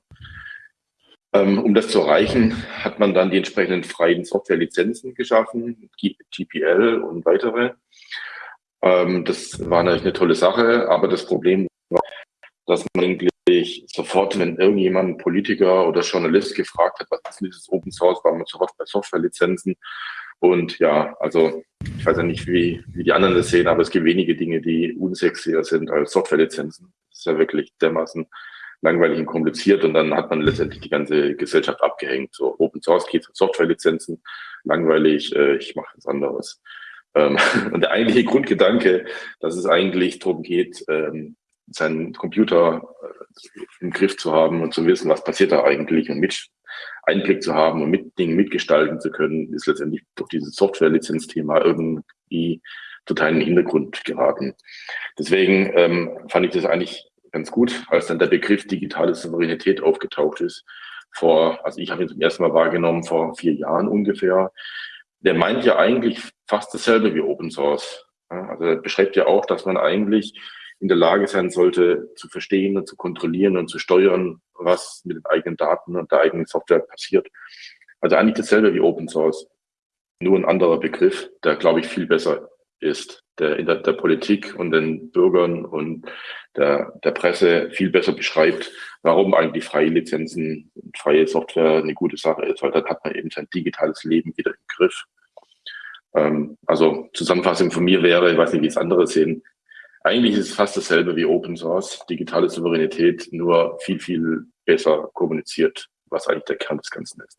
Ähm, um das zu erreichen, hat man dann die entsprechenden freien Softwarelizenzen geschaffen, GPL und weitere. Ähm, das war natürlich eine tolle Sache, aber das Problem war, dass man eigentlich sofort, wenn irgendjemand, Politiker oder Journalist gefragt hat, was ist dieses Open Source, war man sofort bei Softwarelizenzen. Und ja, also ich weiß ja nicht, wie, wie die anderen das sehen, aber es gibt wenige Dinge, die unsexier sind als Softwarelizenzen. Das ist ja wirklich dermaßen langweilig und kompliziert und dann hat man letztendlich die ganze Gesellschaft abgehängt. So Open Source geht Softwarelizenzen, langweilig, äh, ich mache was anderes. Ähm, und der eigentliche Grundgedanke, dass es eigentlich darum geht, ähm, seinen Computer äh, im Griff zu haben und zu wissen, was passiert da eigentlich und mit Einblick zu haben und mit Dingen mitgestalten zu können, ist letztendlich durch dieses Software-Lizenz-Thema irgendwie total in den Hintergrund geraten. Deswegen ähm, fand ich das eigentlich ganz gut, als dann der Begriff digitale Souveränität aufgetaucht ist. Vor, also ich habe ihn zum ersten Mal wahrgenommen vor vier Jahren ungefähr. Der meint ja eigentlich fast dasselbe wie Open Source. Also er beschreibt ja auch, dass man eigentlich in der Lage sein sollte, zu verstehen und zu kontrollieren und zu steuern, was mit den eigenen Daten und der eigenen Software passiert. Also eigentlich dasselbe wie Open Source. Nur ein anderer Begriff, der, glaube ich, viel besser ist, der in der, der Politik und den Bürgern und der, der Presse viel besser beschreibt, warum eigentlich freie Lizenzen und freie Software eine gute Sache ist, weil dann hat man eben sein digitales Leben wieder im Griff. Ähm, also Zusammenfassung von mir wäre, ich weiß nicht, wie es andere sehen, eigentlich ist es fast dasselbe wie Open Source, digitale Souveränität, nur viel, viel besser kommuniziert, was eigentlich der Kern des Ganzen ist.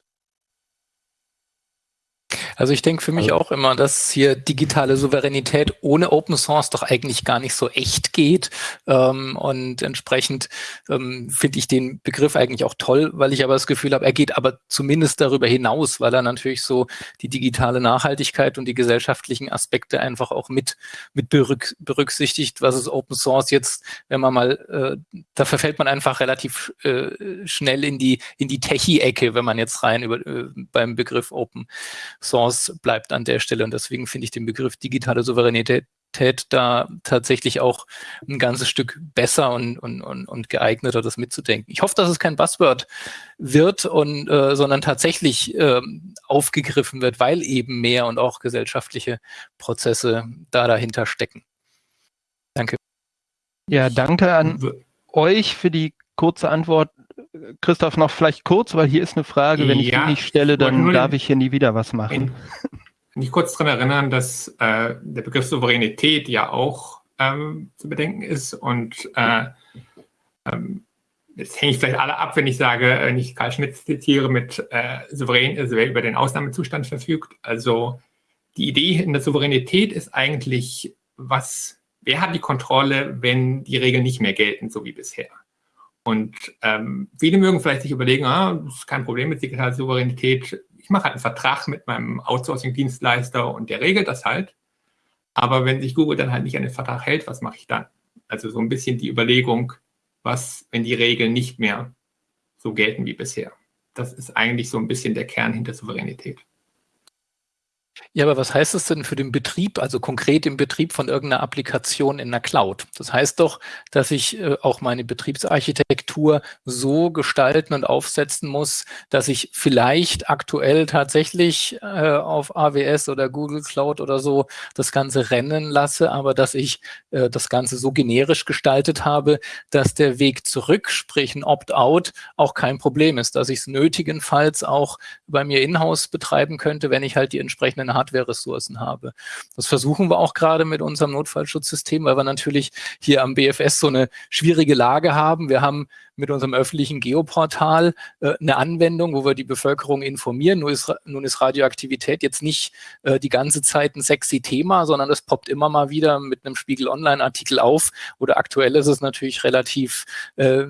Also ich denke für mich also, auch immer, dass hier digitale Souveränität ohne Open Source doch eigentlich gar nicht so echt geht. Ähm, und entsprechend ähm, finde ich den Begriff eigentlich auch toll, weil ich aber das Gefühl habe, er geht aber zumindest darüber hinaus, weil er natürlich so die digitale Nachhaltigkeit und die gesellschaftlichen Aspekte einfach auch mit, mit berücksichtigt, was ist Open Source jetzt, wenn man mal, äh, da verfällt man einfach relativ äh, schnell in die, in die Techie-Ecke, wenn man jetzt rein über, äh, beim Begriff Open Source Chance bleibt an der Stelle. Und deswegen finde ich den Begriff digitale Souveränität da tatsächlich auch ein ganzes Stück besser und, und, und, und geeigneter, das mitzudenken. Ich hoffe, dass es kein Buzzword wird, und, äh, sondern tatsächlich äh, aufgegriffen wird, weil eben mehr und auch gesellschaftliche Prozesse da dahinter stecken. Danke. Ja, danke an euch für die kurze Antwort. Christoph, noch vielleicht kurz, weil hier ist eine Frage, wenn ich die nicht stelle, dann darf ich hier nie wieder was machen. Mich kurz daran erinnern, dass äh, der Begriff Souveränität ja auch ähm, zu bedenken ist und äh, ähm, Jetzt hänge ich vielleicht alle ab, wenn ich sage, wenn ich Karl Schmidt zitiere mit äh, souverän, also wer über den Ausnahmezustand verfügt. Also die Idee in der Souveränität ist eigentlich, was, wer hat die Kontrolle, wenn die Regeln nicht mehr gelten, so wie bisher? Und ähm, viele mögen vielleicht sich überlegen, ah, das ist kein Problem mit digitaler Souveränität. ich mache halt einen Vertrag mit meinem Outsourcing-Dienstleister und der regelt das halt. Aber wenn sich Google dann halt nicht an den Vertrag hält, was mache ich dann? Also so ein bisschen die Überlegung, was, wenn die Regeln nicht mehr so gelten wie bisher. Das ist eigentlich so ein bisschen der Kern hinter Souveränität. Ja, aber was heißt das denn für den Betrieb, also konkret im Betrieb von irgendeiner Applikation in der Cloud? Das heißt doch, dass ich äh, auch meine Betriebsarchitektur so gestalten und aufsetzen muss, dass ich vielleicht aktuell tatsächlich äh, auf AWS oder Google Cloud oder so das Ganze rennen lasse, aber dass ich äh, das Ganze so generisch gestaltet habe, dass der Weg zurück, sprich ein Opt-out, auch kein Problem ist, dass ich es nötigenfalls auch bei mir in-house betreiben könnte, wenn ich halt die entsprechenden Hardware-Ressourcen habe. Das versuchen wir auch gerade mit unserem Notfallschutzsystem, weil wir natürlich hier am BFS so eine schwierige Lage haben. Wir haben mit unserem öffentlichen Geoportal äh, eine Anwendung, wo wir die Bevölkerung informieren. Nun ist, nun ist Radioaktivität jetzt nicht äh, die ganze Zeit ein sexy Thema, sondern es poppt immer mal wieder mit einem Spiegel Online-Artikel auf. Oder aktuell ist es natürlich relativ äh,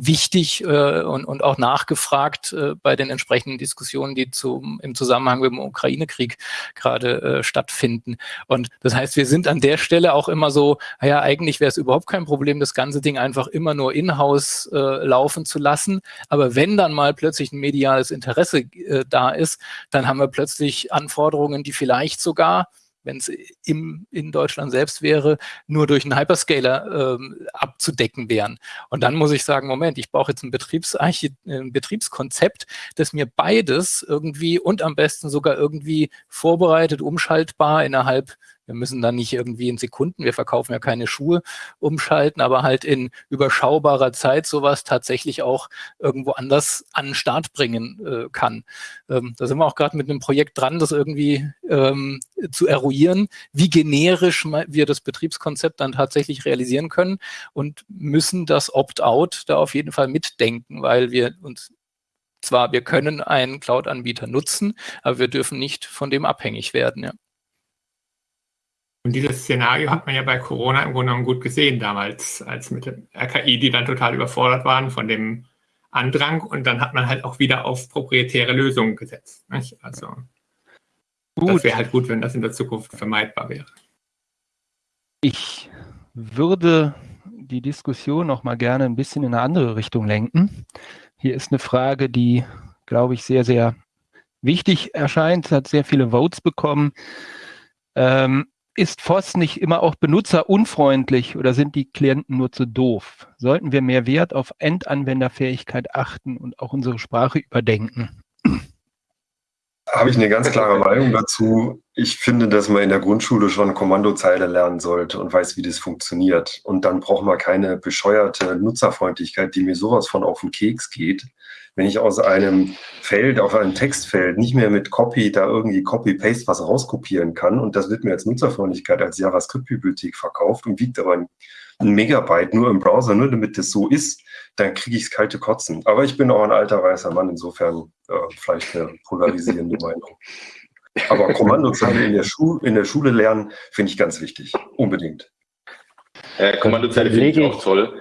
wichtig äh, und, und auch nachgefragt äh, bei den entsprechenden Diskussionen, die zum, im Zusammenhang mit dem Ukraine-Krieg gerade äh, stattfinden. Und das heißt, wir sind an der Stelle auch immer so, naja, eigentlich wäre es überhaupt kein Problem, das ganze Ding einfach immer nur in-house äh, laufen zu lassen. Aber wenn dann mal plötzlich ein mediales Interesse äh, da ist, dann haben wir plötzlich Anforderungen, die vielleicht sogar wenn es in Deutschland selbst wäre, nur durch einen Hyperscaler ähm, abzudecken wären. Und dann muss ich sagen, Moment, ich brauche jetzt ein, Betriebsarchi ein Betriebskonzept, das mir beides irgendwie und am besten sogar irgendwie vorbereitet, umschaltbar innerhalb wir müssen dann nicht irgendwie in Sekunden, wir verkaufen ja keine Schuhe, umschalten, aber halt in überschaubarer Zeit sowas tatsächlich auch irgendwo anders an den Start bringen äh, kann. Ähm, da sind wir auch gerade mit einem Projekt dran, das irgendwie ähm, zu eruieren, wie generisch wir das Betriebskonzept dann tatsächlich realisieren können und müssen das Opt-out da auf jeden Fall mitdenken, weil wir uns zwar, wir können einen Cloud-Anbieter nutzen, aber wir dürfen nicht von dem abhängig werden. Ja. Und dieses Szenario hat man ja bei Corona im Grunde genommen gut gesehen damals, als mit dem RKI, die dann total überfordert waren von dem Andrang. Und dann hat man halt auch wieder auf proprietäre Lösungen gesetzt. Nicht? Also gut. das wäre halt gut, wenn das in der Zukunft vermeidbar wäre. Ich würde die Diskussion noch mal gerne ein bisschen in eine andere Richtung lenken. Hier ist eine Frage, die, glaube ich, sehr, sehr wichtig erscheint, hat sehr viele Votes bekommen. Ähm, ist FOSS nicht immer auch benutzerunfreundlich oder sind die Klienten nur zu doof? Sollten wir mehr Wert auf Endanwenderfähigkeit achten und auch unsere Sprache überdenken? Habe ich eine ganz klare Meinung dazu. Ich finde, dass man in der Grundschule schon Kommandozeile lernen sollte und weiß, wie das funktioniert. Und dann braucht man keine bescheuerte Nutzerfreundlichkeit, die mir sowas von auf den Keks geht wenn ich aus einem Feld, auf einem Textfeld nicht mehr mit Copy da irgendwie Copy-Paste was rauskopieren kann und das wird mir als Nutzerfreundlichkeit als JavaScript-Bibliothek verkauft und wiegt aber ein, Megabyte nur im Browser, nur damit das so ist, dann kriege ich es kalte Kotzen. Aber ich bin auch ein alter weißer Mann, insofern äh, vielleicht eine polarisierende Meinung. Aber Kommandozeile in der, in der Schule lernen, finde ich ganz wichtig. Unbedingt. Äh, Kommandozeile finde ich auch toll.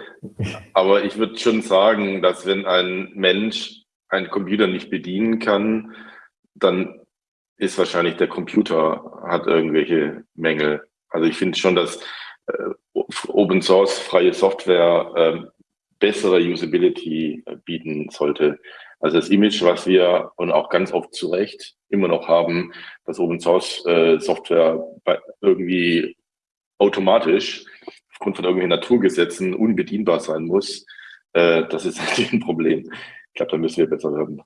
Aber ich würde schon sagen, dass wenn ein Mensch einen Computer nicht bedienen kann, dann ist wahrscheinlich der Computer hat irgendwelche Mängel. Also ich finde schon, dass äh, Open Source freie Software äh, bessere Usability bieten sollte. Also das Image, was wir und auch ganz oft zu Recht immer noch haben, dass Open Source äh, Software irgendwie automatisch aufgrund von irgendwelchen Naturgesetzen unbedienbar sein muss, äh, das ist ein Problem. Ich glaube, da müssen wir besser werden.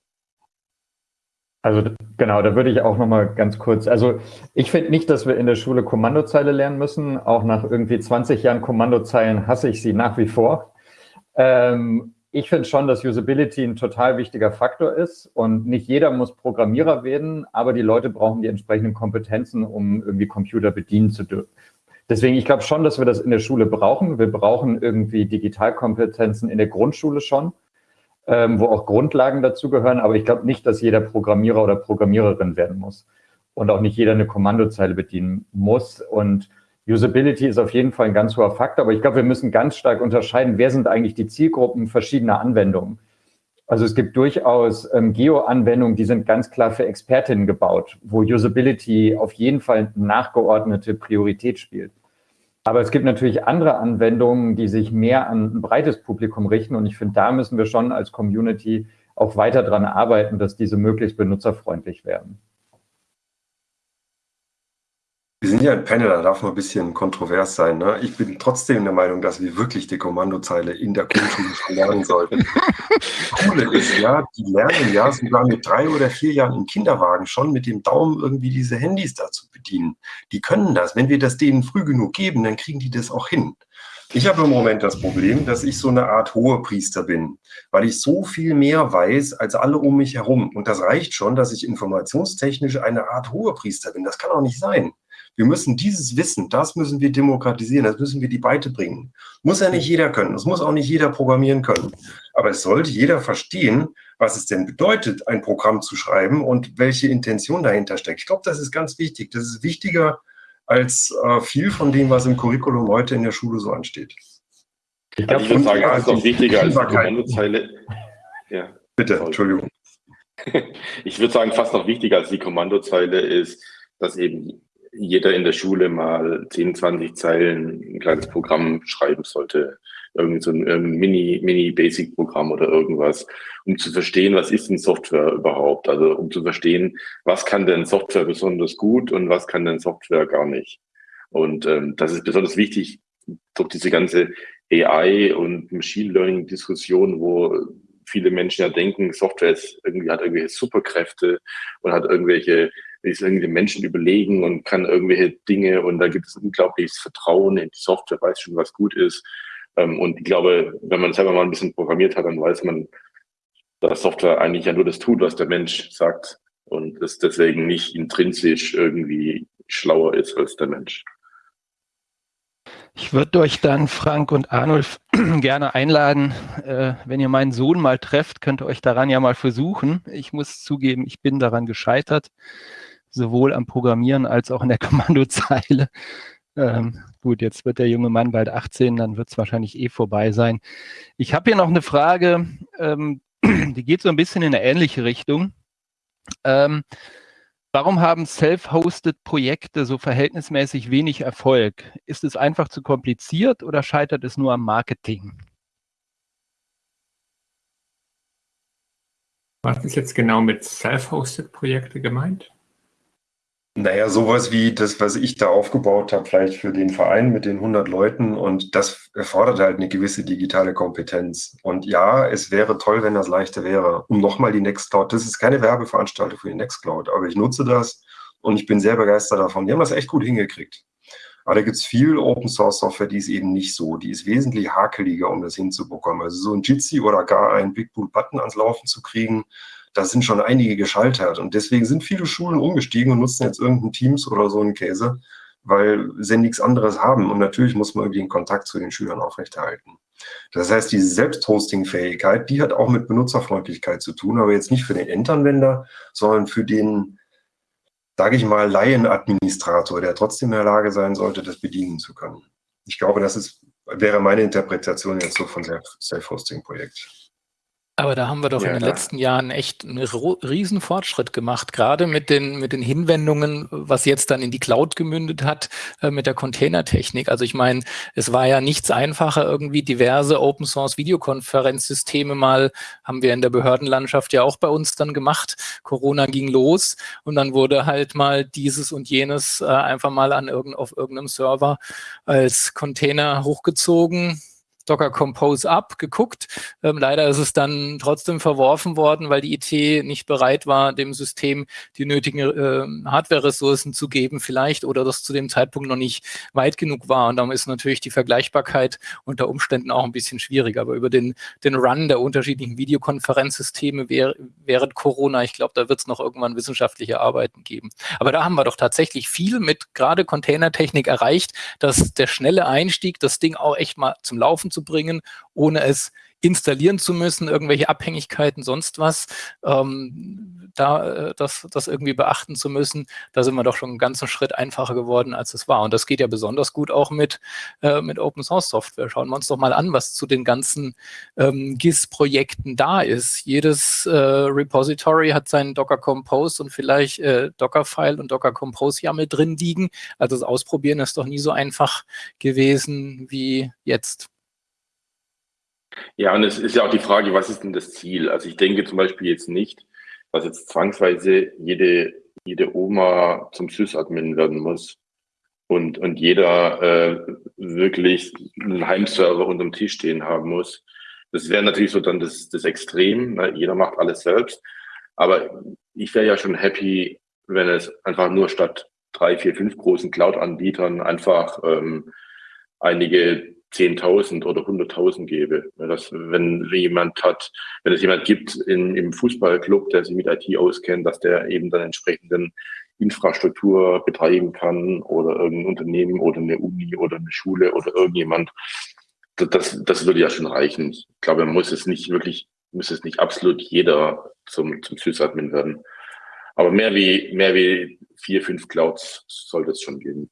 Also genau, da würde ich auch nochmal ganz kurz, also ich finde nicht, dass wir in der Schule Kommandozeile lernen müssen. Auch nach irgendwie 20 Jahren Kommandozeilen hasse ich sie nach wie vor. Ähm, ich finde schon, dass Usability ein total wichtiger Faktor ist und nicht jeder muss Programmierer werden, aber die Leute brauchen die entsprechenden Kompetenzen, um irgendwie Computer bedienen zu dürfen. Deswegen, ich glaube schon, dass wir das in der Schule brauchen. Wir brauchen irgendwie Digitalkompetenzen in der Grundschule schon, ähm, wo auch Grundlagen dazugehören. Aber ich glaube nicht, dass jeder Programmierer oder Programmiererin werden muss und auch nicht jeder eine Kommandozeile bedienen muss. Und Usability ist auf jeden Fall ein ganz hoher Faktor. Aber ich glaube, wir müssen ganz stark unterscheiden, wer sind eigentlich die Zielgruppen verschiedener Anwendungen. Also es gibt durchaus ähm, Geo-Anwendungen, die sind ganz klar für Expertinnen gebaut, wo Usability auf jeden Fall nachgeordnete Priorität spielt. Aber es gibt natürlich andere Anwendungen, die sich mehr an ein breites Publikum richten. Und ich finde, da müssen wir schon als Community auch weiter dran arbeiten, dass diese möglichst benutzerfreundlich werden. Wir sind ja ein Panel, da darf man ein bisschen kontrovers sein. Ne? Ich bin trotzdem der Meinung, dass wir wirklich die Kommandozeile in der Grundschule lernen sollten. Coole ist ja, die lernen ja sogar mit drei oder vier Jahren im Kinderwagen schon mit dem Daumen irgendwie diese Handys da zu bedienen. Die können das. Wenn wir das denen früh genug geben, dann kriegen die das auch hin. Ich habe im Moment das Problem, dass ich so eine Art Hohepriester bin, weil ich so viel mehr weiß als alle um mich herum. Und das reicht schon, dass ich informationstechnisch eine Art Hohepriester bin. Das kann auch nicht sein. Wir müssen dieses Wissen, das müssen wir demokratisieren, das müssen wir die Beite bringen. Muss ja nicht jeder können, das muss auch nicht jeder programmieren können. Aber es sollte jeder verstehen, was es denn bedeutet, ein Programm zu schreiben und welche Intention dahinter steckt. Ich glaube, das ist ganz wichtig. Das ist wichtiger als äh, viel von dem, was im Curriculum heute in der Schule so ansteht. Ich, also ich würde sagen, das ist noch wichtiger als die Kommandozeile. Ja. Bitte, Entschuldigung. Ich würde sagen, fast noch wichtiger als die Kommandozeile ist, dass eben jeder in der Schule mal 10, 20 Zeilen ein kleines Programm schreiben sollte. Irgend so ein Mini, Mini-Basic-Programm oder irgendwas, um zu verstehen, was ist denn Software überhaupt? Also um zu verstehen, was kann denn Software besonders gut und was kann denn Software gar nicht? Und ähm, das ist besonders wichtig durch diese ganze AI und Machine Learning Diskussion, wo viele Menschen ja denken, Software ist irgendwie, hat irgendwelche Superkräfte und hat irgendwelche ist irgendwie Menschen überlegen und kann irgendwelche Dinge und da gibt es unglaubliches Vertrauen in die Software, weiß schon, was gut ist. Ähm, und ich glaube, wenn man selber mal ein bisschen programmiert hat, dann weiß man, dass Software eigentlich ja nur das tut, was der Mensch sagt und es deswegen nicht intrinsisch irgendwie schlauer ist als der Mensch. Ich würde euch dann, Frank und Arnulf, gerne einladen, äh, wenn ihr meinen Sohn mal trefft, könnt ihr euch daran ja mal versuchen. Ich muss zugeben, ich bin daran gescheitert sowohl am Programmieren als auch in der Kommandozeile. Ähm, gut, jetzt wird der junge Mann bald 18, dann wird es wahrscheinlich eh vorbei sein. Ich habe hier noch eine Frage, ähm, die geht so ein bisschen in eine ähnliche Richtung. Ähm, warum haben self-hosted Projekte so verhältnismäßig wenig Erfolg? Ist es einfach zu kompliziert oder scheitert es nur am Marketing? Was ist jetzt genau mit self-hosted Projekte gemeint? Naja, sowas wie das, was ich da aufgebaut habe, vielleicht für den Verein mit den 100 Leuten. Und das erfordert halt eine gewisse digitale Kompetenz. Und ja, es wäre toll, wenn das leichter wäre. Um nochmal die Nextcloud, das ist keine Werbeveranstaltung für die Nextcloud, aber ich nutze das und ich bin sehr begeistert davon. Die haben das echt gut hingekriegt. Aber da gibt es viel Open Source Software, die ist eben nicht so. Die ist wesentlich hakeliger, um das hinzubekommen. Also so ein Jitsi oder gar ein Big Blue Button ans Laufen zu kriegen, da sind schon einige gescheitert. Und deswegen sind viele Schulen umgestiegen und nutzen jetzt irgendein Teams oder so einen Käse, weil sie nichts anderes haben. Und natürlich muss man irgendwie den Kontakt zu den Schülern aufrechterhalten. Das heißt, diese Selbsthosting-Fähigkeit, die hat auch mit Benutzerfreundlichkeit zu tun, aber jetzt nicht für den Endanwender, sondern für den, sage ich mal, Laienadministrator, der trotzdem in der Lage sein sollte, das bedienen zu können. Ich glaube, das ist, wäre meine Interpretation jetzt so von Self-Hosting-Projekt. Aber da haben wir doch ja, in den klar. letzten Jahren echt einen riesen Fortschritt gemacht, gerade mit den, mit den Hinwendungen, was jetzt dann in die Cloud gemündet hat, äh, mit der Containertechnik. Also ich meine, es war ja nichts einfacher, irgendwie diverse Open Source Videokonferenzsysteme mal, haben wir in der Behördenlandschaft ja auch bei uns dann gemacht. Corona ging los und dann wurde halt mal dieses und jenes äh, einfach mal an irgend, auf irgendeinem Server als Container hochgezogen Docker Compose ab, geguckt. Ähm, leider ist es dann trotzdem verworfen worden, weil die IT nicht bereit war, dem System die nötigen äh, Hardware-Ressourcen zu geben vielleicht oder das zu dem Zeitpunkt noch nicht weit genug war. Und darum ist natürlich die Vergleichbarkeit unter Umständen auch ein bisschen schwierig. Aber über den, den Run der unterschiedlichen Videokonferenzsysteme während Corona, ich glaube, da wird es noch irgendwann wissenschaftliche Arbeiten geben. Aber da haben wir doch tatsächlich viel mit gerade Containertechnik erreicht, dass der schnelle Einstieg, das Ding auch echt mal zum Laufen zu bringen, ohne es installieren zu müssen, irgendwelche Abhängigkeiten, sonst was, ähm, da äh, das, das irgendwie beachten zu müssen, da sind wir doch schon einen ganzen Schritt einfacher geworden, als es war. Und das geht ja besonders gut auch mit, äh, mit Open Source Software. Schauen wir uns doch mal an, was zu den ganzen ähm, GIS-Projekten da ist. Jedes äh, Repository hat seinen Docker Compose und vielleicht äh, Docker-File und Docker Compose YAML drin liegen. Also das Ausprobieren ist doch nie so einfach gewesen wie jetzt. Ja, und es ist ja auch die Frage, was ist denn das Ziel? Also ich denke zum Beispiel jetzt nicht, dass jetzt zwangsweise jede, jede Oma zum Sys-Admin werden muss und, und jeder äh, wirklich einen Heimserver unterm Tisch stehen haben muss. Das wäre natürlich so dann das, das Extrem. Ne? Jeder macht alles selbst. Aber ich wäre ja schon happy, wenn es einfach nur statt drei, vier, fünf großen Cloud-Anbietern einfach ähm, einige 10.000 oder 100.000 gebe. Dass, wenn jemand hat, wenn es jemand gibt in, im Fußballclub, der sich mit IT auskennt, dass der eben dann entsprechenden Infrastruktur betreiben kann oder irgendein Unternehmen oder eine Uni oder eine Schule oder irgendjemand. Das, das würde ja schon reichen. Ich glaube, man muss es nicht wirklich, muss es nicht absolut jeder zum, zum Sysadmin werden. Aber mehr wie, mehr wie vier, fünf Clouds sollte es schon geben.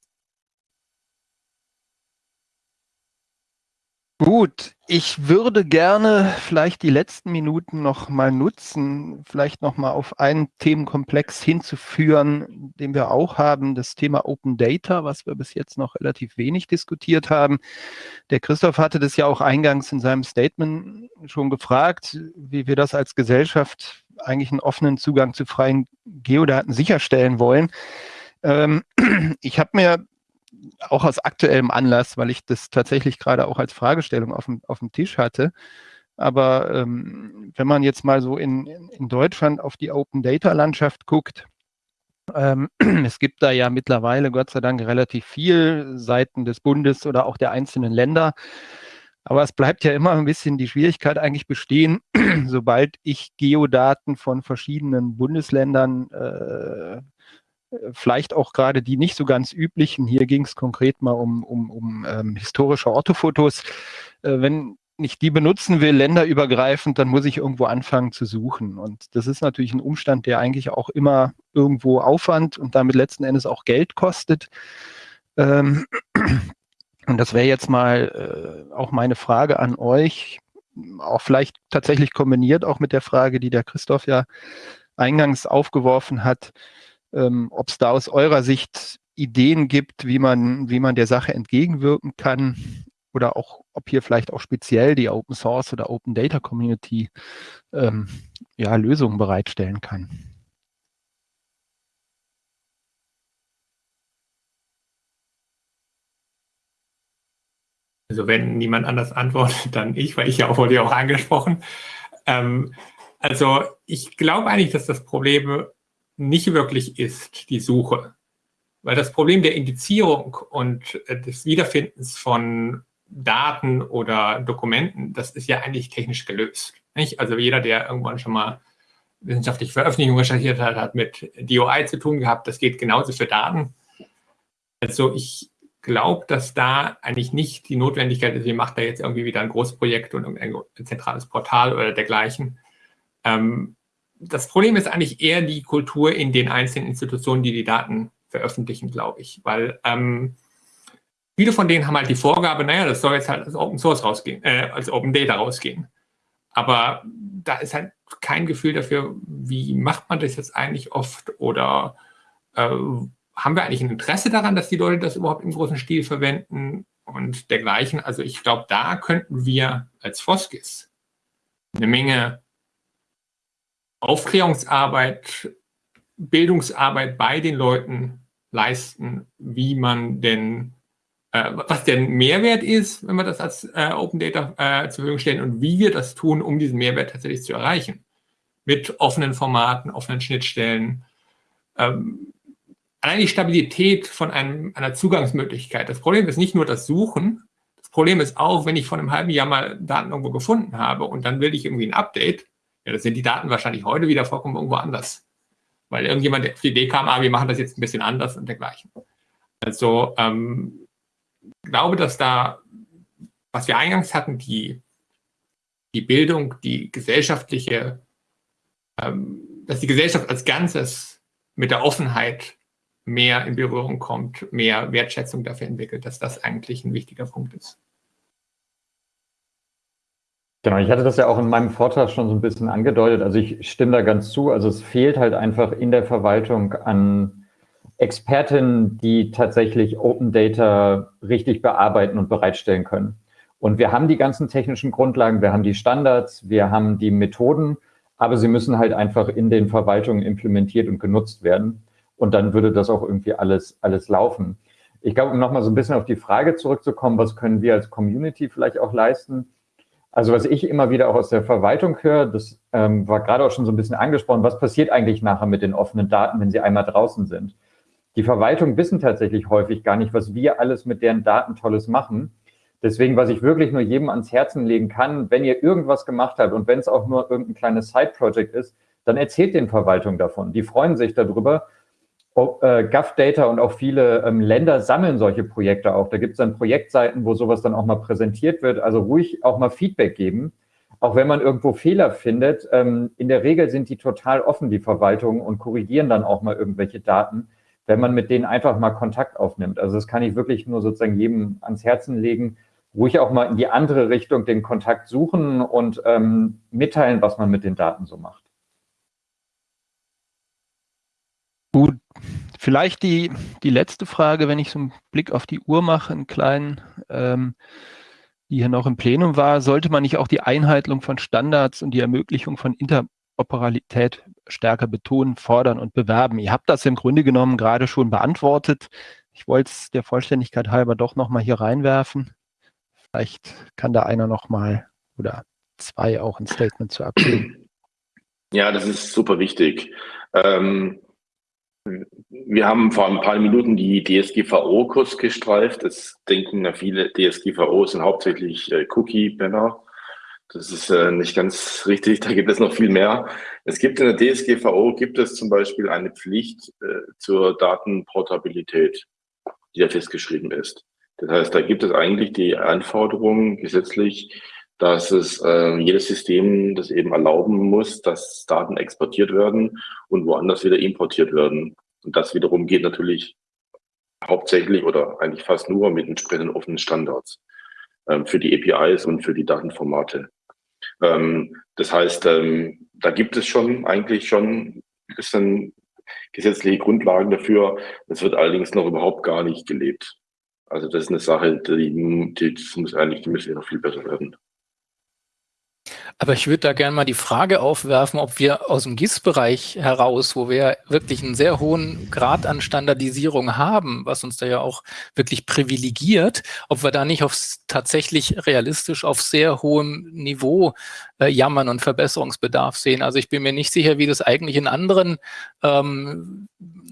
Gut, ich würde gerne vielleicht die letzten Minuten noch mal nutzen, vielleicht noch mal auf einen Themenkomplex hinzuführen, den wir auch haben, das Thema Open Data, was wir bis jetzt noch relativ wenig diskutiert haben. Der Christoph hatte das ja auch eingangs in seinem Statement schon gefragt, wie wir das als Gesellschaft eigentlich einen offenen Zugang zu freien Geodaten sicherstellen wollen. Ähm, ich habe mir auch aus aktuellem Anlass, weil ich das tatsächlich gerade auch als Fragestellung auf dem, auf dem Tisch hatte. Aber ähm, wenn man jetzt mal so in, in Deutschland auf die Open Data Landschaft guckt, ähm, es gibt da ja mittlerweile Gott sei Dank relativ viel Seiten des Bundes oder auch der einzelnen Länder. Aber es bleibt ja immer ein bisschen die Schwierigkeit eigentlich bestehen, sobald ich Geodaten von verschiedenen Bundesländern äh, vielleicht auch gerade die nicht so ganz üblichen, hier ging es konkret mal um, um, um ähm, historische Orthofotos, äh, wenn ich die benutzen will, länderübergreifend, dann muss ich irgendwo anfangen zu suchen. Und das ist natürlich ein Umstand, der eigentlich auch immer irgendwo Aufwand und damit letzten Endes auch Geld kostet. Ähm, und das wäre jetzt mal äh, auch meine Frage an euch, auch vielleicht tatsächlich kombiniert auch mit der Frage, die der Christoph ja eingangs aufgeworfen hat ähm, ob es da aus eurer Sicht Ideen gibt, wie man, wie man der Sache entgegenwirken kann oder auch, ob hier vielleicht auch speziell die Open Source oder Open Data Community ähm, ja, Lösungen bereitstellen kann. Also wenn niemand anders antwortet, dann ich, weil ich ja auch wurde ja auch angesprochen. Ähm, also ich glaube eigentlich, dass das Problem nicht wirklich ist, die Suche. Weil das Problem der Indizierung und äh, des Wiederfindens von Daten oder Dokumenten, das ist ja eigentlich technisch gelöst. Nicht? Also jeder, der irgendwann schon mal wissenschaftliche Veröffentlichungen recherchiert hat, hat mit DOI zu tun gehabt. Das geht genauso für Daten. Also ich glaube, dass da eigentlich nicht die Notwendigkeit ist, ihr macht da jetzt irgendwie wieder ein Großprojekt und ein zentrales Portal oder dergleichen. Ähm, das Problem ist eigentlich eher die Kultur in den einzelnen Institutionen, die die Daten veröffentlichen, glaube ich. Weil ähm, viele von denen haben halt die Vorgabe, naja, das soll jetzt halt als Open Source rausgehen, äh, als Open Data rausgehen. Aber da ist halt kein Gefühl dafür, wie macht man das jetzt eigentlich oft oder äh, haben wir eigentlich ein Interesse daran, dass die Leute das überhaupt im großen Stil verwenden und dergleichen. Also ich glaube, da könnten wir als Foskis eine Menge Aufklärungsarbeit, Bildungsarbeit bei den Leuten leisten, wie man denn, äh, was der Mehrwert ist, wenn wir das als äh, Open Data äh, zur Verfügung stellen und wie wir das tun, um diesen Mehrwert tatsächlich zu erreichen. Mit offenen Formaten, offenen Schnittstellen. Ähm, allein die Stabilität von einem, einer Zugangsmöglichkeit. Das Problem ist nicht nur das Suchen, das Problem ist auch, wenn ich vor einem halben Jahr mal Daten irgendwo gefunden habe und dann will ich irgendwie ein Update, ja, das sind die Daten wahrscheinlich heute wieder vollkommen irgendwo anders. Weil irgendjemand auf die Idee kam, ah, wir machen das jetzt ein bisschen anders und dergleichen. Also ähm, glaube, dass da was wir eingangs hatten, die, die Bildung, die gesellschaftliche, ähm, dass die Gesellschaft als Ganzes mit der Offenheit mehr in Berührung kommt, mehr Wertschätzung dafür entwickelt, dass das eigentlich ein wichtiger Punkt ist. Genau, ich hatte das ja auch in meinem Vortrag schon so ein bisschen angedeutet. Also ich stimme da ganz zu. Also es fehlt halt einfach in der Verwaltung an Expertinnen, die tatsächlich Open Data richtig bearbeiten und bereitstellen können. Und wir haben die ganzen technischen Grundlagen, wir haben die Standards, wir haben die Methoden, aber sie müssen halt einfach in den Verwaltungen implementiert und genutzt werden. Und dann würde das auch irgendwie alles, alles laufen. Ich glaube, um nochmal so ein bisschen auf die Frage zurückzukommen, was können wir als Community vielleicht auch leisten? Also was ich immer wieder auch aus der Verwaltung höre, das ähm, war gerade auch schon so ein bisschen angesprochen, was passiert eigentlich nachher mit den offenen Daten, wenn sie einmal draußen sind? Die Verwaltung wissen tatsächlich häufig gar nicht, was wir alles mit deren Daten Tolles machen. Deswegen, was ich wirklich nur jedem ans Herzen legen kann, wenn ihr irgendwas gemacht habt und wenn es auch nur irgendein kleines Side-Project ist, dann erzählt den Verwaltungen davon. Die freuen sich darüber äh, GovData und auch viele ähm, Länder sammeln solche Projekte auch. Da gibt es dann Projektseiten, wo sowas dann auch mal präsentiert wird. Also ruhig auch mal Feedback geben. Auch wenn man irgendwo Fehler findet, ähm, in der Regel sind die total offen, die Verwaltung, und korrigieren dann auch mal irgendwelche Daten, wenn man mit denen einfach mal Kontakt aufnimmt. Also das kann ich wirklich nur sozusagen jedem ans Herzen legen, ruhig auch mal in die andere Richtung den Kontakt suchen und ähm, mitteilen, was man mit den Daten so macht. Gut, vielleicht die, die letzte Frage, wenn ich so einen Blick auf die Uhr mache, einen kleinen, ähm, die hier noch im Plenum war, sollte man nicht auch die Einhaltung von Standards und die Ermöglichung von Interoperabilität stärker betonen, fordern und bewerben? Ihr habt das im Grunde genommen gerade schon beantwortet. Ich wollte es der Vollständigkeit halber doch nochmal hier reinwerfen. Vielleicht kann da einer nochmal oder zwei auch ein Statement zu abgeben. Ja, das ist super wichtig. Ähm, wir haben vor ein paar Minuten die DSGVO kurz gestreift. Das denken viele, DSGVO sind hauptsächlich äh, Cookie-Banner. Das ist äh, nicht ganz richtig, da gibt es noch viel mehr. Es gibt in der DSGVO, gibt es zum Beispiel eine Pflicht äh, zur Datenportabilität, die da festgeschrieben ist. Das heißt, da gibt es eigentlich die Anforderung gesetzlich, dass es äh, jedes System das eben erlauben muss, dass Daten exportiert werden und woanders wieder importiert werden. Und das wiederum geht natürlich hauptsächlich oder eigentlich fast nur mit entsprechenden offenen Standards ähm, für die APIs und für die Datenformate. Ähm, das heißt, ähm, da gibt es schon eigentlich schon ein bisschen gesetzliche Grundlagen dafür. Das wird allerdings noch überhaupt gar nicht gelebt. Also das ist eine Sache, die, die, die muss eigentlich, die müsste noch viel besser werden. Aber ich würde da gerne mal die Frage aufwerfen, ob wir aus dem GIS-Bereich heraus, wo wir wirklich einen sehr hohen Grad an Standardisierung haben, was uns da ja auch wirklich privilegiert, ob wir da nicht aufs, tatsächlich realistisch auf sehr hohem Niveau äh, jammern und Verbesserungsbedarf sehen. Also ich bin mir nicht sicher, wie das eigentlich in anderen ähm,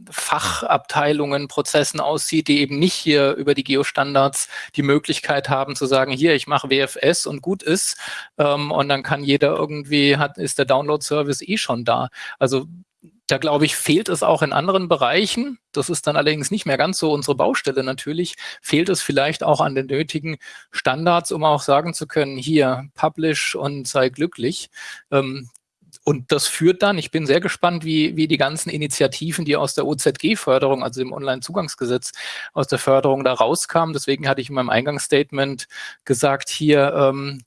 Fachabteilungen, Prozessen aussieht, die eben nicht hier über die Geostandards die Möglichkeit haben zu sagen, hier, ich mache WFS und gut ist. Ähm, und dann kann jeder irgendwie, hat, ist der Download-Service eh schon da. Also da glaube ich, fehlt es auch in anderen Bereichen. Das ist dann allerdings nicht mehr ganz so unsere Baustelle natürlich. Fehlt es vielleicht auch an den nötigen Standards, um auch sagen zu können, hier, publish und sei glücklich. Ähm, und das führt dann, ich bin sehr gespannt, wie, wie die ganzen Initiativen, die aus der OZG-Förderung, also dem Online-Zugangsgesetz, aus der Förderung da rauskamen. Deswegen hatte ich in meinem Eingangsstatement gesagt, hier ähm,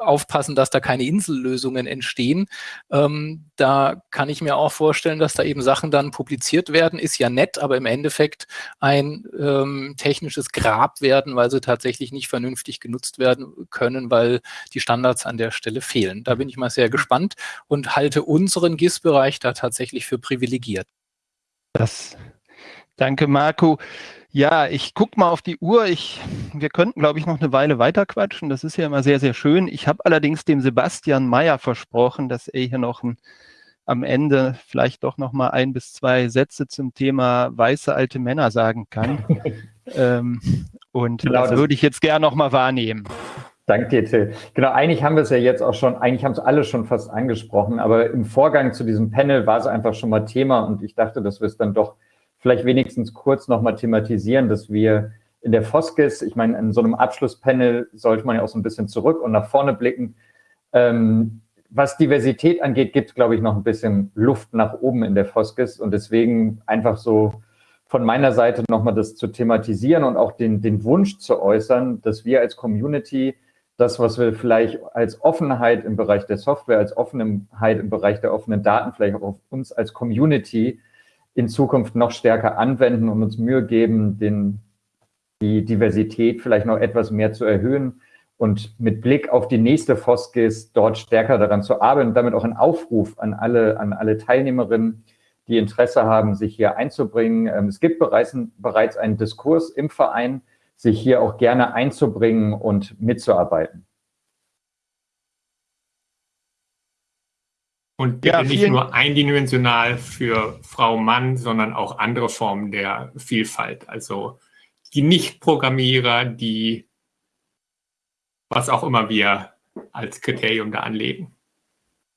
aufpassen, dass da keine Insellösungen entstehen. Ähm, da kann ich mir auch vorstellen, dass da eben Sachen dann publiziert werden. Ist ja nett, aber im Endeffekt ein ähm, technisches Grab werden, weil sie tatsächlich nicht vernünftig genutzt werden können, weil die Standards an der Stelle fehlen. Da bin ich mal sehr gespannt und halte unseren GIS-Bereich da tatsächlich für privilegiert. Das, danke, Marco. Ja, ich gucke mal auf die Uhr. Ich, wir könnten, glaube ich, noch eine Weile weiter quatschen. Das ist ja immer sehr, sehr schön. Ich habe allerdings dem Sebastian Meyer versprochen, dass er hier noch ein, am Ende vielleicht doch noch mal ein bis zwei Sätze zum Thema weiße alte Männer sagen kann. ähm, und genau, das, das würde ich jetzt gerne noch mal wahrnehmen. Danke dir, Till. Genau, eigentlich haben wir es ja jetzt auch schon, eigentlich haben es alle schon fast angesprochen, aber im Vorgang zu diesem Panel war es einfach schon mal Thema und ich dachte, dass wir es dann doch vielleicht wenigstens kurz nochmal thematisieren, dass wir in der Foskis, ich meine, in so einem Abschlusspanel sollte man ja auch so ein bisschen zurück und nach vorne blicken. Ähm, was Diversität angeht, gibt es, glaube ich, noch ein bisschen Luft nach oben in der Foskis und deswegen einfach so von meiner Seite nochmal das zu thematisieren und auch den, den Wunsch zu äußern, dass wir als Community das, was wir vielleicht als Offenheit im Bereich der Software, als Offenheit im Bereich der offenen Daten, vielleicht auch auf uns als Community in Zukunft noch stärker anwenden und uns Mühe geben, den, die Diversität vielleicht noch etwas mehr zu erhöhen und mit Blick auf die nächste Foskis dort stärker daran zu arbeiten und damit auch ein Aufruf an alle, an alle Teilnehmerinnen, die Interesse haben, sich hier einzubringen. Ähm, es gibt bereits, bereits einen Diskurs im Verein, sich hier auch gerne einzubringen und mitzuarbeiten. Und ja, nicht nur eindimensional für Frau, Mann, sondern auch andere Formen der Vielfalt. Also die Nicht-Programmierer, die was auch immer wir als Kriterium da anlegen.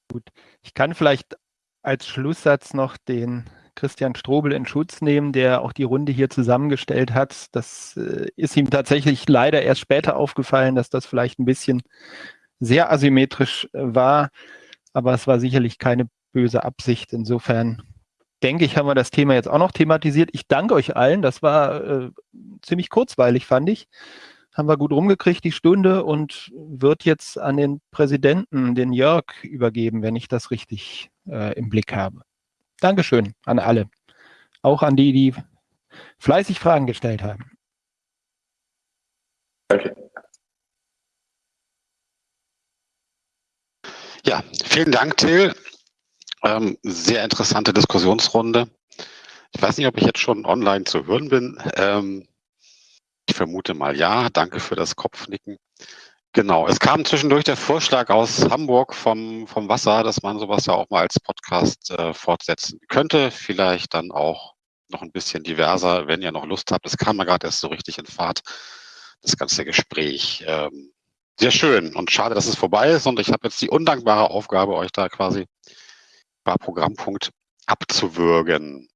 Gut, ich kann vielleicht als Schlusssatz noch den Christian Strobel in Schutz nehmen, der auch die Runde hier zusammengestellt hat. Das äh, ist ihm tatsächlich leider erst später aufgefallen, dass das vielleicht ein bisschen sehr asymmetrisch äh, war, aber es war sicherlich keine böse Absicht. Insofern denke ich, haben wir das Thema jetzt auch noch thematisiert. Ich danke euch allen. Das war äh, ziemlich kurzweilig, fand ich. Haben wir gut rumgekriegt, die Stunde, und wird jetzt an den Präsidenten, den Jörg, übergeben, wenn ich das richtig äh, im Blick habe. Dankeschön an alle. Auch an die, die fleißig Fragen gestellt haben. Danke. Ja, vielen Dank, Till. Ähm, sehr interessante Diskussionsrunde. Ich weiß nicht, ob ich jetzt schon online zu hören bin. Ähm, ich vermute mal ja. Danke für das Kopfnicken. Genau, es kam zwischendurch der Vorschlag aus Hamburg vom, vom Wasser, dass man sowas ja auch mal als Podcast äh, fortsetzen könnte. Vielleicht dann auch noch ein bisschen diverser, wenn ihr noch Lust habt. Es kam ja gerade erst so richtig in Fahrt, das ganze Gespräch. Ähm, sehr schön und schade, dass es vorbei ist. Und ich habe jetzt die undankbare Aufgabe, euch da quasi ein paar Programmpunkt abzuwürgen.